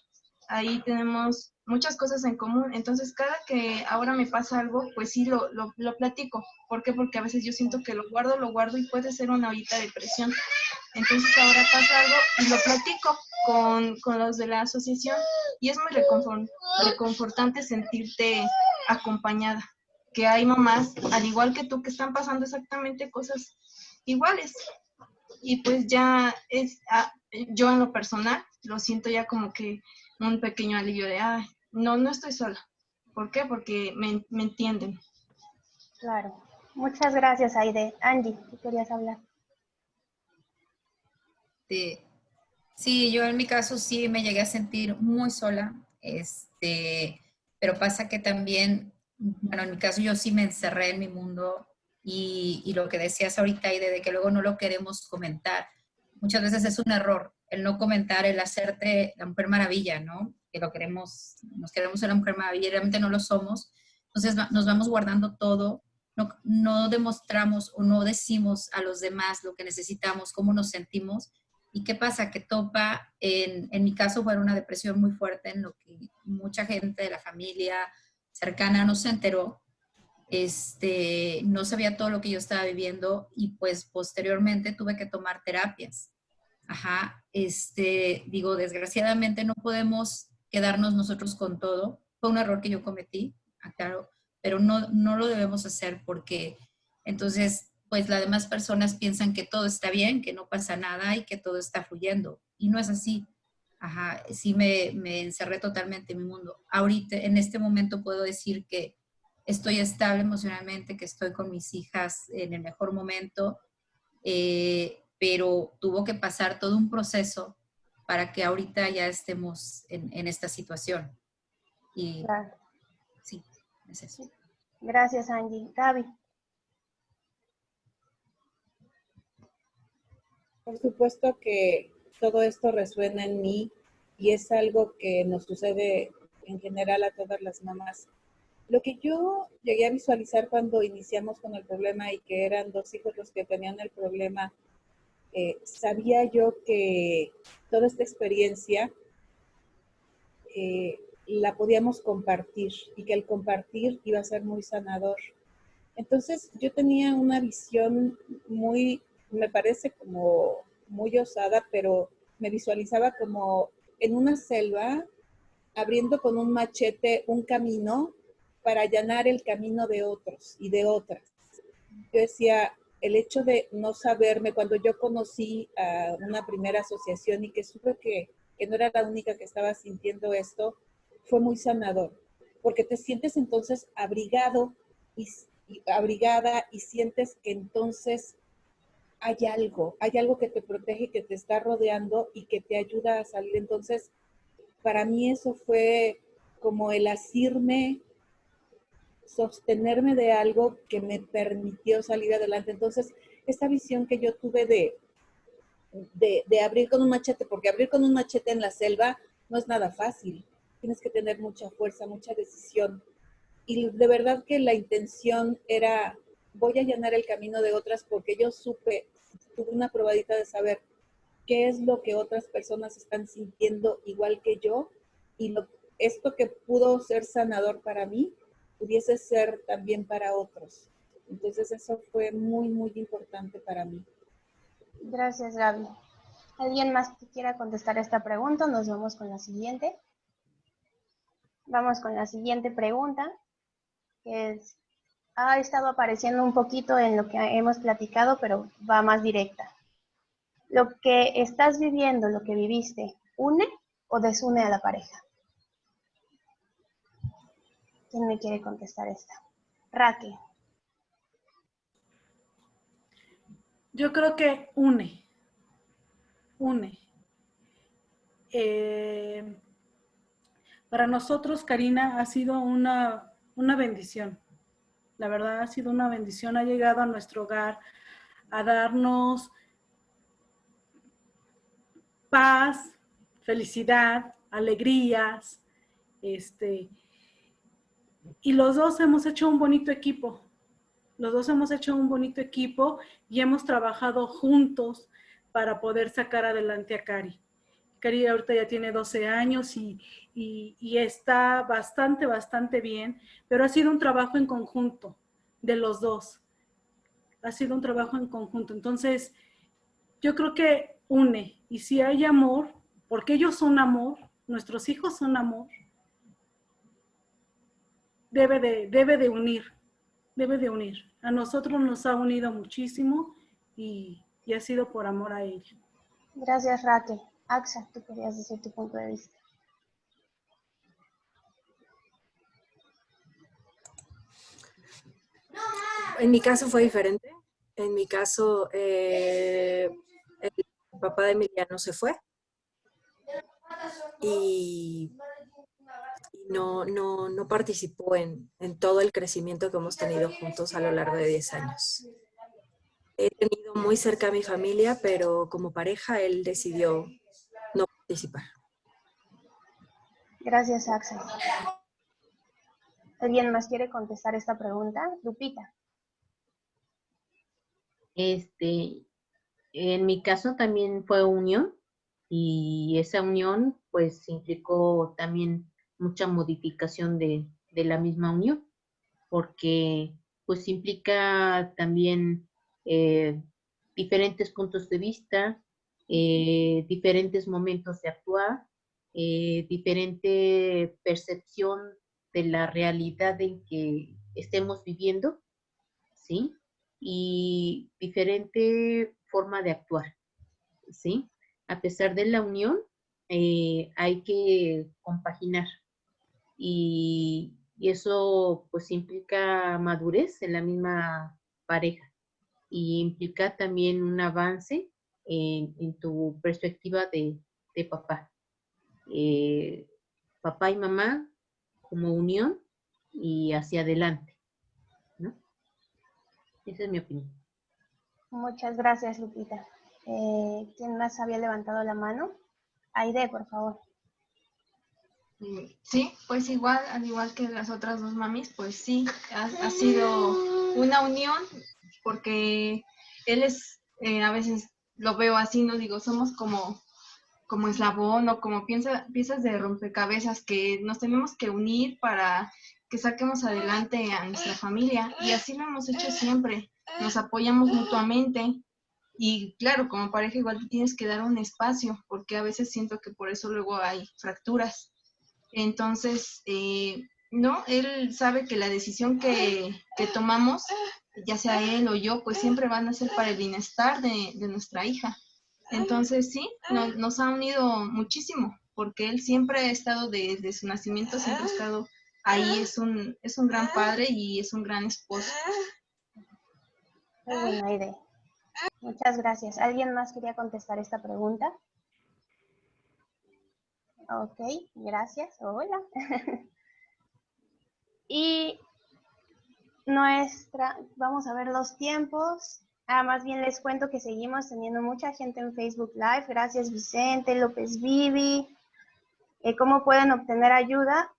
Ahí tenemos muchas cosas en común. Entonces, cada que ahora me pasa algo, pues sí lo, lo, platico. ¿Por qué? Porque a veces yo siento que lo guardo, lo guardo y puede ser una ollita de presión. Entonces, ahora pasa algo y lo platico con, con los de la asociación y es muy reconfor- reconfortante sentirte acompañada. Que hay mamás, al igual que tú, que están pasando exactamente cosas iguales. Y pues ya es, ah, yo en lo personal, lo siento ya como que un pequeño alivio de, ay, no, no estoy sola. ¿Por qué? Porque me, me entienden. Claro. Muchas gracias, Aide. Angie, ¿tú querías hablar? Sí, yo en mi caso sí me llegué a sentir muy sola, este, pero pasa que también, bueno, en mi caso yo sí me encerré en mi mundo y, y lo que decías ahorita, Aide, de que luego no lo queremos comentar, muchas veces es un error el no comentar, el hacerte la mujer maravilla, ¿no? Que lo queremos, nos queremos ser la mujer maravilla realmente no lo somos. Entonces nos vamos guardando todo, no, no demostramos o no decimos a los demás lo que necesitamos, cómo nos sentimos. ¿Y qué pasa? Que topa, en, en mi caso fue una depresión muy fuerte en lo que mucha gente de la familia cercana no se enteró. Este, no sabía todo lo que yo estaba viviendo y pues posteriormente tuve que tomar terapias. Ajá, este, digo, desgraciadamente no podemos quedarnos nosotros con todo. Fue un error que yo cometí, aclaro, pero no, no lo debemos hacer porque entonces, pues las demás personas piensan que todo está bien, que no pasa nada y que todo está fluyendo. Y no es así. Ajá, sí me, me encerré totalmente en mi mundo. Ahorita, en este momento puedo decir que estoy estable emocionalmente, que estoy con mis hijas en el mejor momento, eh, pero tuvo que pasar todo un proceso para que ahorita ya estemos en, en esta situación. Y Claro. sí, es eso. Gracias, Angie. Gaby. Por supuesto que todo esto resuena en mí y es algo que nos sucede en general a todas las mamás. Lo que yo llegué a visualizar cuando iniciamos con el problema y que eran dos hijos los que tenían el problema, eh, sabía yo que toda esta experiencia eh, la podíamos compartir y que el compartir iba a ser muy sanador. Entonces yo tenía una visión muy, me parece como muy osada, pero me visualizaba como en una selva abriendo con un machete un camino para allanar el camino de otros y de otras. Yo decía, el hecho de no saberme, cuando yo conocí a una primera asociación y que supe que, no era la única que estaba sintiendo esto, fue muy sanador, porque te sientes entonces abrigado y, y abrigada y sientes que entonces hay algo, hay algo que te protege, que te está rodeando y que te ayuda a salir. Entonces, para mí eso fue como el asirme, sostenerme de algo que me permitió salir adelante. Entonces, esta visión que yo tuve de, de, abrir con un machete, porque abrir con un machete en la selva no es nada fácil. Tienes que tener mucha fuerza, mucha decisión. Y de verdad que la intención era, voy a allanar el camino de otras porque yo supe, tuve una probadita de saber qué es lo que otras personas están sintiendo igual que yo y esto que pudo ser sanador para mí, pudiese ser también para otros. Entonces eso fue muy, muy importante para mí. Gracias, Gaby. ¿Alguien más que quiera contestar esta pregunta? Nos vamos con la siguiente. Vamos con la siguiente pregunta, que ha estado apareciendo un poquito en lo que hemos platicado, pero va más directa. ¿Lo que estás viviendo, lo que viviste, une o desune a la pareja? ¿Quién me quiere contestar esta? Raque. Yo creo que une, une. Eh, para nosotros, Karina, ha sido una, una bendición. La verdad ha sido una bendición, ha llegado a nuestro hogar a darnos paz, felicidad, alegrías, este, y los dos hemos hecho un bonito equipo. Los dos hemos hecho un bonito equipo y hemos trabajado juntos para poder sacar adelante a Cari. Cari ahorita ya tiene 12 años y, y, está bastante, bastante bien, pero ha sido un trabajo en conjunto de los dos. Ha sido un trabajo en conjunto. Entonces, yo creo que une. Y si hay amor, porque ellos son amor, nuestros hijos son amor, debe de, debe de unir, debe de unir. A nosotros nos ha unido muchísimo y, y ha sido por amor a ellos. Gracias, Raquel. Axa, tú querías decir tu punto de vista. En mi caso fue diferente. En mi caso, eh, el papá de Emiliano se fue y no, no, no participó en, en, todo el crecimiento que hemos tenido juntos a lo largo de 10 años. He tenido muy cerca a mi familia, pero como pareja él decidió no participar. Gracias, Axel. ¿Alguien más quiere contestar esta pregunta? Lupita. Este, en mi caso también fue unión y esa unión pues implicó también mucha modificación de, la misma unión, porque pues implica también eh, diferentes puntos de vista, eh, diferentes momentos de actuar, eh, diferente percepción de la realidad en que estemos viviendo, ¿sí? Y diferente forma de actuar, ¿sí? A pesar de la unión, hay que compaginar, y, eso pues implica madurez en la misma pareja y implica también un avance en, tu perspectiva de, papá. Eh, papá y mamá como unión y hacia adelante. ¿no? Esa es mi opinión. Muchas gracias, Lupita. Eh, ¿Quién más había levantado la mano? Aide, por favor. Sí, pues igual, al igual que las otras dos mamis, pues sí, ha, sido una unión, porque él es, eh, a veces lo veo así, no digo, somos como, como eslabón o como piezas de rompecabezas que nos tenemos que unir para que saquemos adelante a nuestra familia. Y así lo hemos hecho siempre, nos apoyamos mutuamente. Y claro, como pareja igual tienes que dar un espacio, porque a veces siento que por eso luego hay fracturas entonces, eh, no, él sabe que la decisión que, tomamos, ya sea él o yo, pues siempre van a ser para el bienestar de, nuestra hija. Entonces, sí, nos ha unido muchísimo, porque él siempre ha estado desde su nacimiento, siempre ha estado ahí, es un, es un gran padre y es un gran esposo. Muy buena idea. Muchas gracias. ¿Alguien más quería contestar esta pregunta? Ok, gracias. Hola. *laughs* y nuestra, vamos a ver los tiempos. Ah, más bien les cuento que seguimos teniendo mucha gente en Facebook Live. Gracias Vicente, López Vivi. Eh, ¿Cómo pueden obtener ayuda?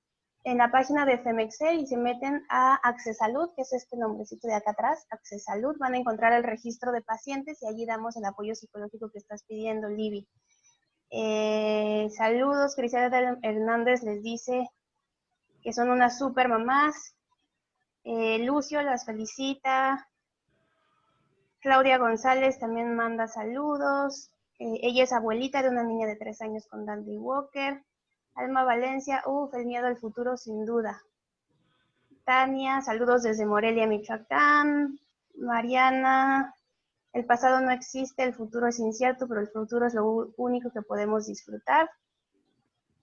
En la página de Femexel y se meten a Accesalud, que es este nombrecito de acá atrás, Accesalud, van a encontrar el registro de pacientes y allí damos el apoyo psicológico que estás pidiendo, Libby. Eh, saludos, Cristiana Hernández les dice que son unas super mamás. Eh, Lucio las felicita. Claudia González también manda saludos. Eh, ella es abuelita de una niña de tres años con Dandy Walker. Alma Valencia, uff, el miedo al futuro sin duda. Tania, saludos desde Morelia, Michoacán. Mariana, el pasado no existe, el futuro es incierto, pero el futuro es lo único que podemos disfrutar.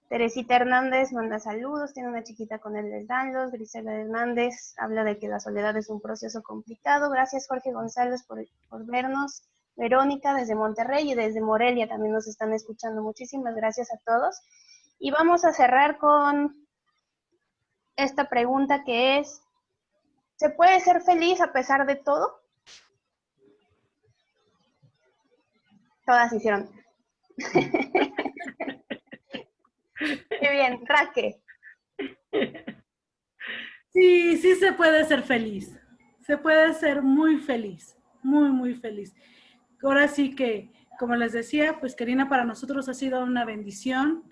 Teresita Hernández manda saludos, tiene una chiquita con él, les danlos. Grisela Hernández habla de que la soledad es un proceso complicado. Gracias Jorge González por, por vernos. Verónica desde Monterrey y desde Morelia también nos están escuchando. Muchísimas gracias a todos. Y vamos a cerrar con esta pregunta que es, ¿se puede ser feliz a pesar de todo? Todas hicieron. *laughs* Qué bien, Raque. Sí, sí se puede ser feliz. Se puede ser muy feliz, muy, muy feliz. Ahora sí que, como les decía, pues Karina para nosotros ha sido una bendición.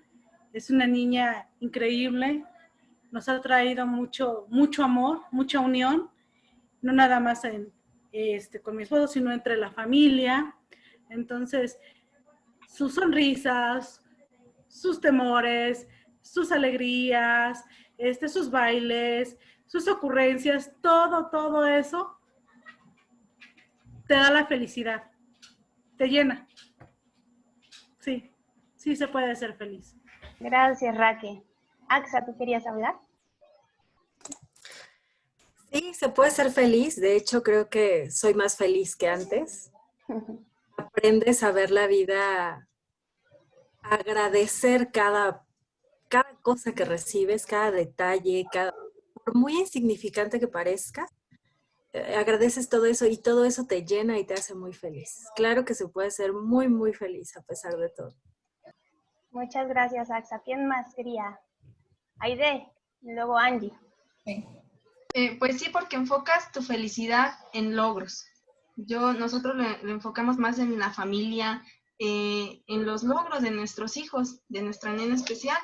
Es una niña increíble. Nos ha traído mucho, mucho amor, mucha unión. No nada más en, este, con mi esposo, sino entre la familia. Entonces, sus sonrisas, sus temores, sus alegrías, este, sus bailes, sus ocurrencias, todo, todo eso te da la felicidad, te llena. Sí, sí se puede ser feliz. Gracias, Raque. Axa, ¿tú querías hablar? Sí, se puede ser feliz. De hecho, creo que soy más feliz que antes. *laughs* Aprendes a ver la vida, agradecer cada cada cosa que recibes, cada detalle, cada, por muy insignificante que parezca, eh, agradeces todo eso y todo eso te llena y te hace muy feliz. Claro que se puede ser muy, muy feliz a pesar de todo. Muchas gracias, Axa. ¿Quién más quería? Aide, y luego Angie. Eh, pues sí, porque enfocas tu felicidad en logros. Yo, nosotros lo, enfocamos más en la familia, eh, en los logros de nuestros hijos, de nuestra nena especial.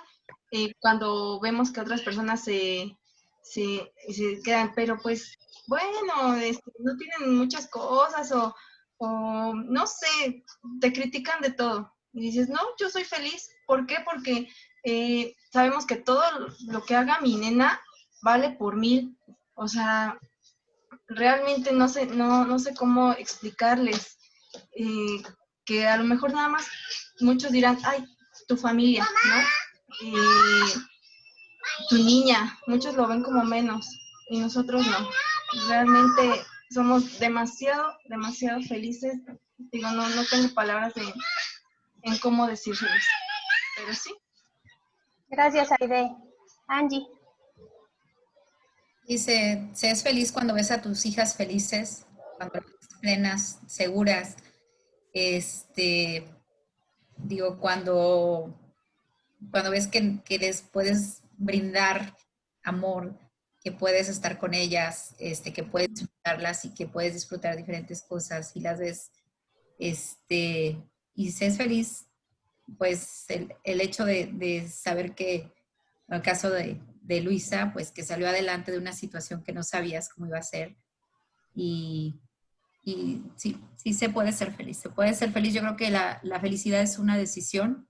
Eh, cuando vemos que otras personas se, se, se quedan, pero pues bueno, este, no tienen muchas cosas o, o, no sé, te critican de todo. Y dices, no, yo soy feliz. ¿Por qué? Porque eh, sabemos que todo lo que haga mi nena vale por mil. O sea, realmente no sé, no, no sé cómo explicarles eh, que a lo mejor nada más muchos dirán, ay, tu familia, ¿no? tu niña, muchos lo ven como menos y nosotros no. Realmente somos demasiado, demasiado felices. Digo, no, no tengo palabras de, en cómo decirles, pero sí. Gracias, Aide. Angie. Dice, seas feliz cuando ves a tus hijas felices, cuando plenas, seguras. Este, digo, cuando cuando ves que, les puedes brindar amor, que puedes estar con ellas, este, que puedes disfrutarlas y que puedes disfrutar diferentes cosas y las ves, este, y seas feliz, pues el, hecho de, saber que, en el caso de, Luisa, pues que salió adelante de una situación que no sabías cómo iba a ser y, y sí, sí se puede ser feliz, se puede ser feliz. Yo creo que la, la felicidad es una decisión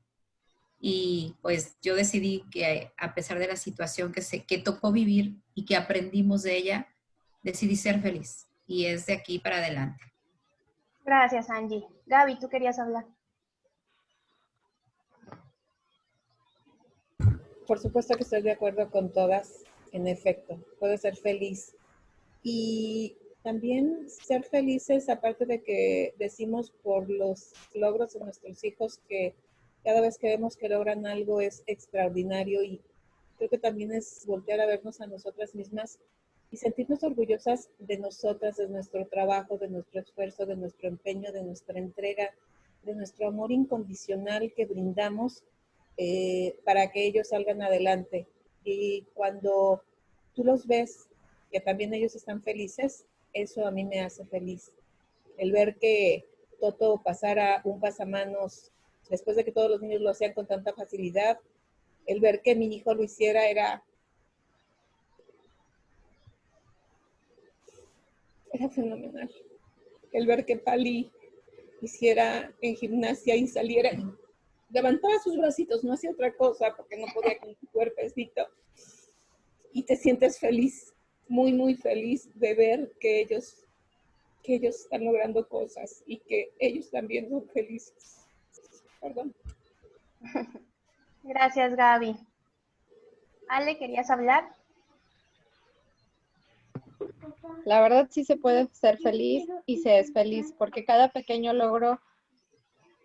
y pues yo decidí que a pesar de la situación que, se, que tocó vivir y que aprendimos de ella, decidí ser feliz y es de aquí para adelante. Gracias, Angie. Gaby, tú querías hablar. Por supuesto que estoy de acuerdo con todas, en efecto, puede ser feliz. Y también ser felices, aparte de que decimos por los logros de nuestros hijos que cada vez que vemos que logran algo es extraordinario y creo que también es voltear a vernos a nosotras mismas y sentirnos orgullosas de nosotras, de nuestro trabajo, de nuestro esfuerzo, de nuestro empeño, de nuestra entrega, de nuestro amor incondicional que brindamos eh, para que ellos salgan adelante. Y cuando tú los ves, que también ellos están felices, eso a mí me hace feliz. El ver que Toto pasara un pasamanos después de que todos los niños lo hacían con tanta facilidad, el ver que mi hijo lo hiciera era, era fenomenal. El ver que Pali hiciera en gimnasia y saliera, levantaba sus bracitos, no hacía otra cosa porque no podía con su cuerpecito. Y te sientes feliz, muy, muy feliz de ver que ellos, que ellos están logrando cosas y que ellos también son felices. Perdón. Gracias, Gaby. Ale, ¿querías hablar? La verdad sí se puede ser feliz y se es feliz porque cada pequeño logro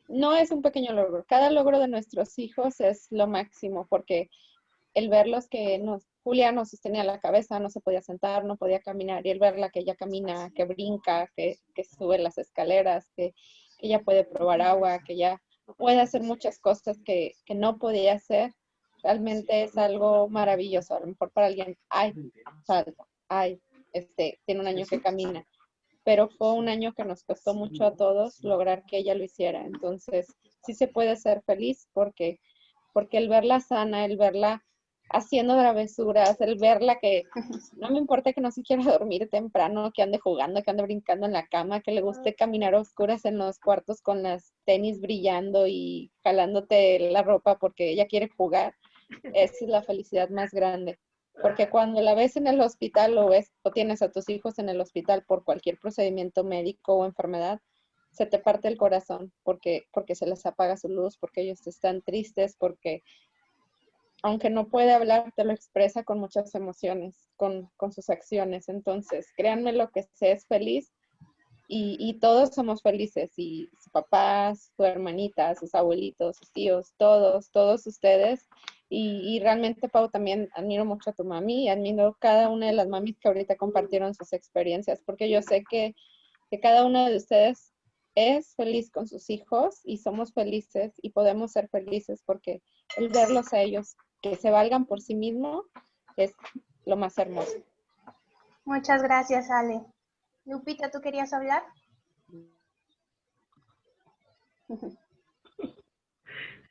no es un pequeño logro. Cada logro de nuestros hijos es lo máximo porque el verlos que nos Julia no sostenía la cabeza, no se podía sentar, no podía caminar, y el verla que ella camina, que brinca, que, que sube las escaleras, que, que, ella puede probar agua, que ella puede hacer muchas cosas que, que no podía hacer, realmente es algo maravilloso. A lo mejor para alguien, ay, salta, ay, este, tiene un año que camina, pero fue un año que nos costó mucho a todos lograr que ella lo hiciera. Entonces, sí se puede ser feliz porque, porque el verla sana, el verla haciendo travesuras, el verla que *laughs* no me importa que no se quiera dormir temprano, que ande jugando, que ande brincando en la cama, que le guste caminar a oscuras en los cuartos con las tenis brillando y jalándote la ropa porque ella quiere jugar. Esa es la felicidad más grande. Porque cuando la ves en el hospital o, ves, o tienes a tus hijos en el hospital por cualquier procedimiento médico o enfermedad, se te parte el corazón porque, porque se les apaga su luz, porque ellos están tristes, porque aunque no puede hablar, te lo expresa con muchas emociones, con, con sus acciones. Entonces, créanme lo que sé es feliz y, y, todos somos felices, y sus papás, su hermanita, sus abuelitos, sus tíos, todos, todos ustedes. Y, y, realmente, Pau, también admiro mucho a tu mami, admiro cada una de las mamis que ahorita compartieron sus experiencias, porque yo sé que, que cada una de ustedes es feliz con sus hijos y somos felices y podemos ser felices porque el verlos a ellos que se valgan por sí mismos es lo más hermoso. Muchas gracias, Ale. Lupita, ¿tú querías hablar? *laughs*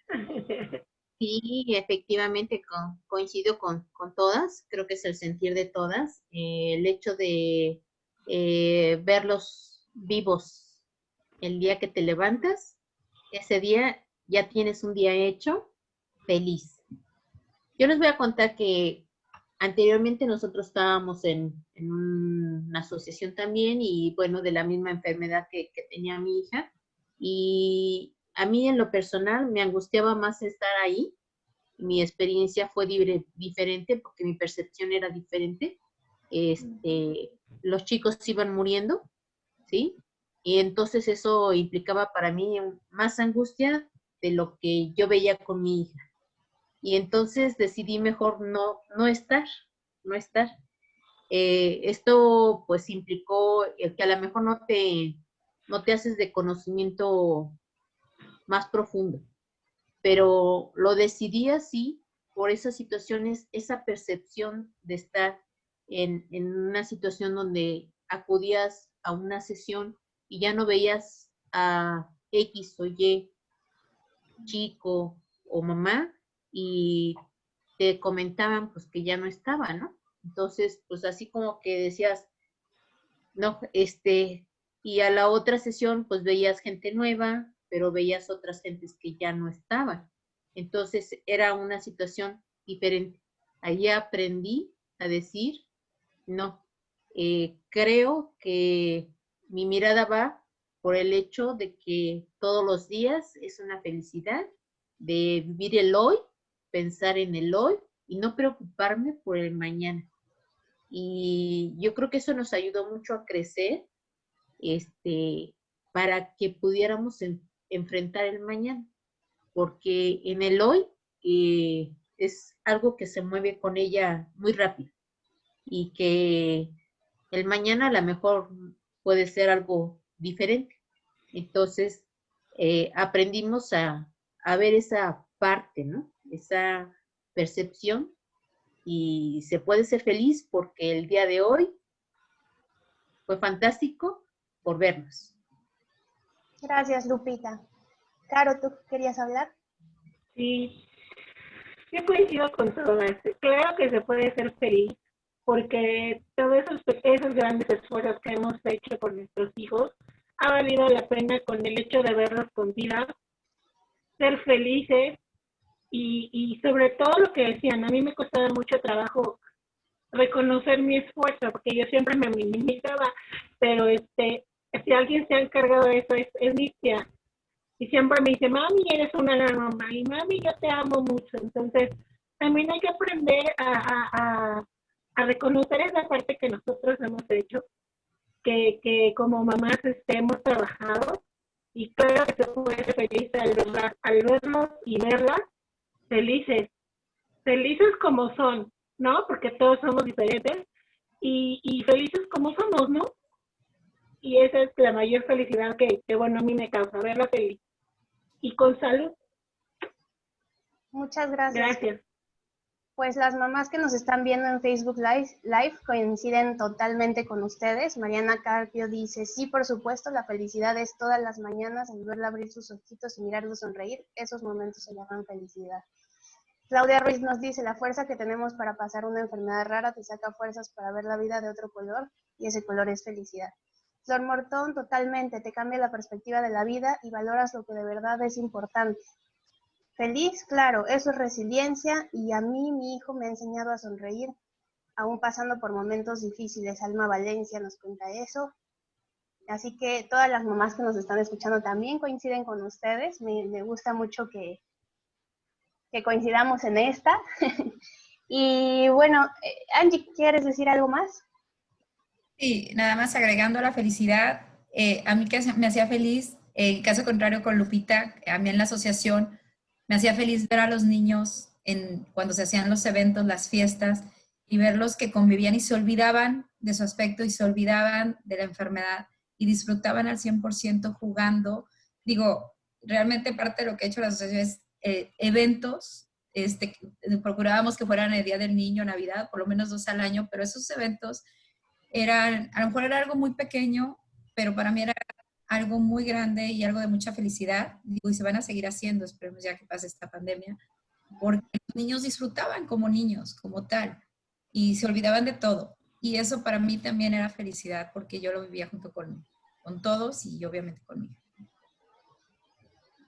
*laughs* Sí, efectivamente coincido con, todas, creo que es el sentir de todas, eh, el hecho de eh, verlos vivos el día que te levantas, ese día ya tienes un día hecho feliz. Yo les voy a contar que anteriormente nosotros estábamos en, en una asociación también y bueno, de la misma enfermedad que, que tenía mi hija y a mí en lo personal me angustiaba más estar ahí. Mi experiencia fue diferente porque mi percepción era diferente. Este, los chicos iban muriendo, ¿sí? Y entonces eso implicaba para mí más angustia de lo que yo veía con mi hija. Y entonces decidí mejor no, no estar, no estar. Eh, esto pues implicó que a lo mejor no te, no te haces de conocimiento más profundo. Pero lo decidí así por esas situaciones, esa percepción de estar en, en, una situación donde acudías a una sesión y ya no veías a X o Y chico o mamá y te comentaban pues que ya no estaba, ¿no? Entonces, pues así como que decías, no, este, y a la otra sesión pues veías gente nueva, pero veías otras gentes que ya no estaban. Entonces era una situación diferente. Allí aprendí a decir, no, eh, creo que mi mirada va por el hecho de que todos los días es una felicidad de vivir el hoy, pensar en el hoy y no preocuparme por el mañana. Y yo creo que eso nos ayudó mucho a crecer este, para que pudiéramos enfrentar el mañana, porque en el hoy eh, es algo que se mueve con ella muy rápido y que el mañana a lo mejor puede ser algo diferente. Entonces, eh, aprendimos a, a, ver esa parte, ¿no? Esa percepción y se puede ser feliz porque el día de hoy fue fantástico por vernos. Gracias, Lupita. Caro, ¿tú querías hablar? Sí, yo coincido con todo esto. Claro que se puede ser feliz, porque todos esos, esos grandes esfuerzos que hemos hecho por nuestros hijos ha valido la pena con el hecho de verlos con vida, ser felices y, y sobre todo lo que decían, a mí me costaba mucho trabajo reconocer mi esfuerzo, porque yo siempre me minimizaba, pero este, si alguien se ha encargado de eso es, es mi tía. Y siempre me dice, mami, eres una gran mamá y mami, yo te amo mucho. Entonces, también hay que aprender a, a, a, reconocer esa parte que nosotros hemos hecho, que, que como mamás este, hemos trabajado y claro que se puede ser feliz al, al verlos y verlas felices, felices como son, ¿no? Porque todos somos diferentes y, y felices como somos, ¿no? Y esa es la mayor felicidad que, que, bueno, a mí me causa, verla feliz. Y con salud. Muchas gracias. Gracias. Pues las mamás que nos están viendo en Facebook Live, Live coinciden totalmente con ustedes. Mariana Carpio dice, sí, por supuesto, la felicidad es todas las mañanas al verla abrir sus ojitos y mirarlo sonreír. Esos momentos se llaman felicidad. Claudia Ruiz nos dice, la fuerza que tenemos para pasar una enfermedad rara te saca fuerzas para ver la vida de otro color y ese color es felicidad. Flor Mortón, totalmente, te cambia la perspectiva de la vida y valoras lo que de verdad es importante. Feliz, claro, eso es resiliencia y a mí mi hijo me ha enseñado a sonreír, aún pasando por momentos difíciles. Alma Valencia nos cuenta eso. Así que todas las mamás que nos están escuchando también coinciden con ustedes. Me, me gusta mucho que, que coincidamos en esta. *laughs* y bueno, eh, Angie, ¿quieres decir algo más? Sí, nada más agregando la felicidad. Eh, a mí que me hacía feliz, en caso contrario con Lupita, a mí en la asociación, me hacía feliz ver a los niños en, cuando se hacían los eventos, las fiestas, y verlos que convivían y se olvidaban de su aspecto y se olvidaban de la enfermedad y disfrutaban al 100% jugando. Digo, realmente parte de lo que ha hecho la asociación es eh, eventos, este, procurábamos que fueran el Día del Niño, Navidad, por lo menos dos al año, pero esos eventos eran, a lo mejor era algo muy pequeño, pero para mí era algo muy grande y algo de mucha felicidad. y se van a seguir haciendo, esperemos ya que pase esta pandemia, porque los niños disfrutaban como niños, como tal, y se olvidaban de todo. Y eso para mí también era felicidad, porque yo lo vivía junto con, con todos y obviamente conmigo.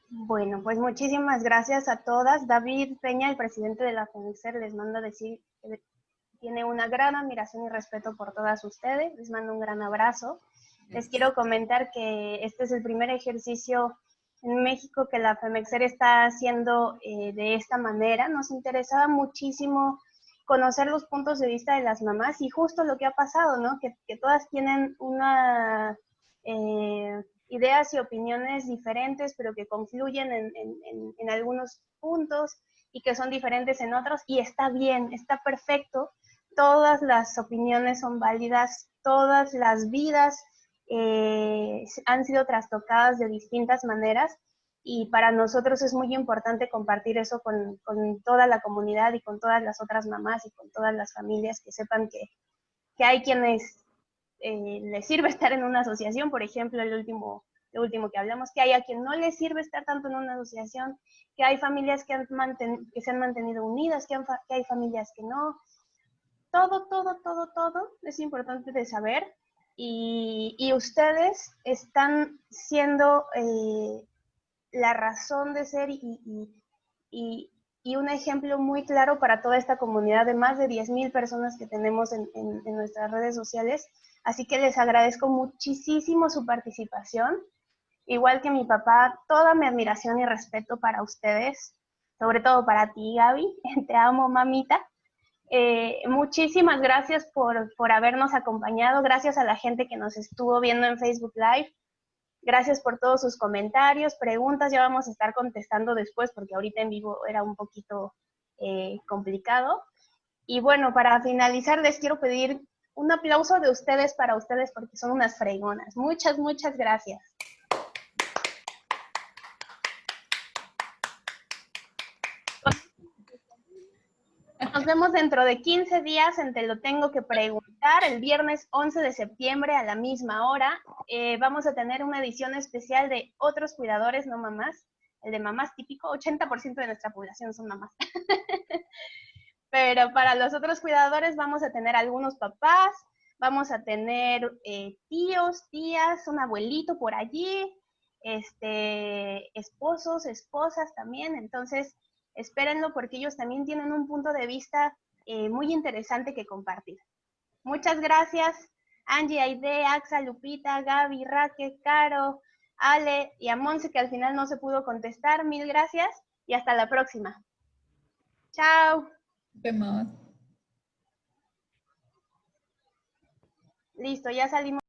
Bueno, pues muchísimas gracias a todas. David Peña, el presidente de la FENICER, les manda decir que tiene una gran admiración y respeto por todas ustedes. Les mando un gran abrazo. Les quiero comentar que este es el primer ejercicio en México que la FEMEXER está haciendo eh, de esta manera. Nos interesaba muchísimo conocer los puntos de vista de las mamás y justo lo que ha pasado, ¿no? Que, todas tienen una eh, ideas y opiniones diferentes, pero que confluyen en, en algunos puntos y que son diferentes en otros y está bien, está perfecto. Todas las opiniones son válidas, todas las vidas eh, han sido trastocadas de distintas maneras y para nosotros es muy importante compartir eso con, toda la comunidad y con todas las otras mamás y con todas las familias que sepan que, hay quienes eh, les sirve *laughs* estar en una asociación, por ejemplo, el último, el último que hablamos, que hay a quien no les sirve estar tanto en una asociación, que hay familias que, han que se han mantenido unidas, que, que hay familias que no. Todo, todo, todo, todo es importante de saber y, ustedes están siendo eh, la razón de ser y, un ejemplo muy claro para toda esta comunidad de más de 10.000 personas que tenemos en, nuestras redes sociales. Así que les agradezco muchísimo su participación. Igual que mi papá, toda mi admiración y respeto para ustedes, sobre todo para ti, Gaby. *laughs* Te amo, mamita. Eh, muchísimas gracias por, por, habernos acompañado, gracias a la gente que nos estuvo viendo en Facebook Live, gracias por todos sus comentarios, preguntas, ya vamos a estar contestando después porque ahorita en vivo era un poquito eh, complicado. Y bueno, para finalizar les quiero pedir un aplauso de ustedes para ustedes porque son unas fregonas. Muchas, muchas gracias. Nos vemos dentro de 15 días en Te lo tengo que preguntar, el viernes 11 de septiembre a la misma hora. Eh, vamos a tener una edición especial de otros cuidadores, no mamás. El de mamás típico, 80% de nuestra población son mamás. *laughs* Pero para los otros cuidadores vamos a tener algunos papás, vamos a tener eh, tíos, tías, un abuelito por allí, este, esposos, esposas también. Entonces, espérenlo porque ellos también tienen un punto de vista eh, muy interesante que compartir. Muchas gracias, Angie, Aide, Axa, Lupita, Gaby, Raque, Caro, Ale y a Monse, que al final no se pudo contestar. Mil gracias y hasta la próxima. Chao. Vemos. Listo, ya salimos.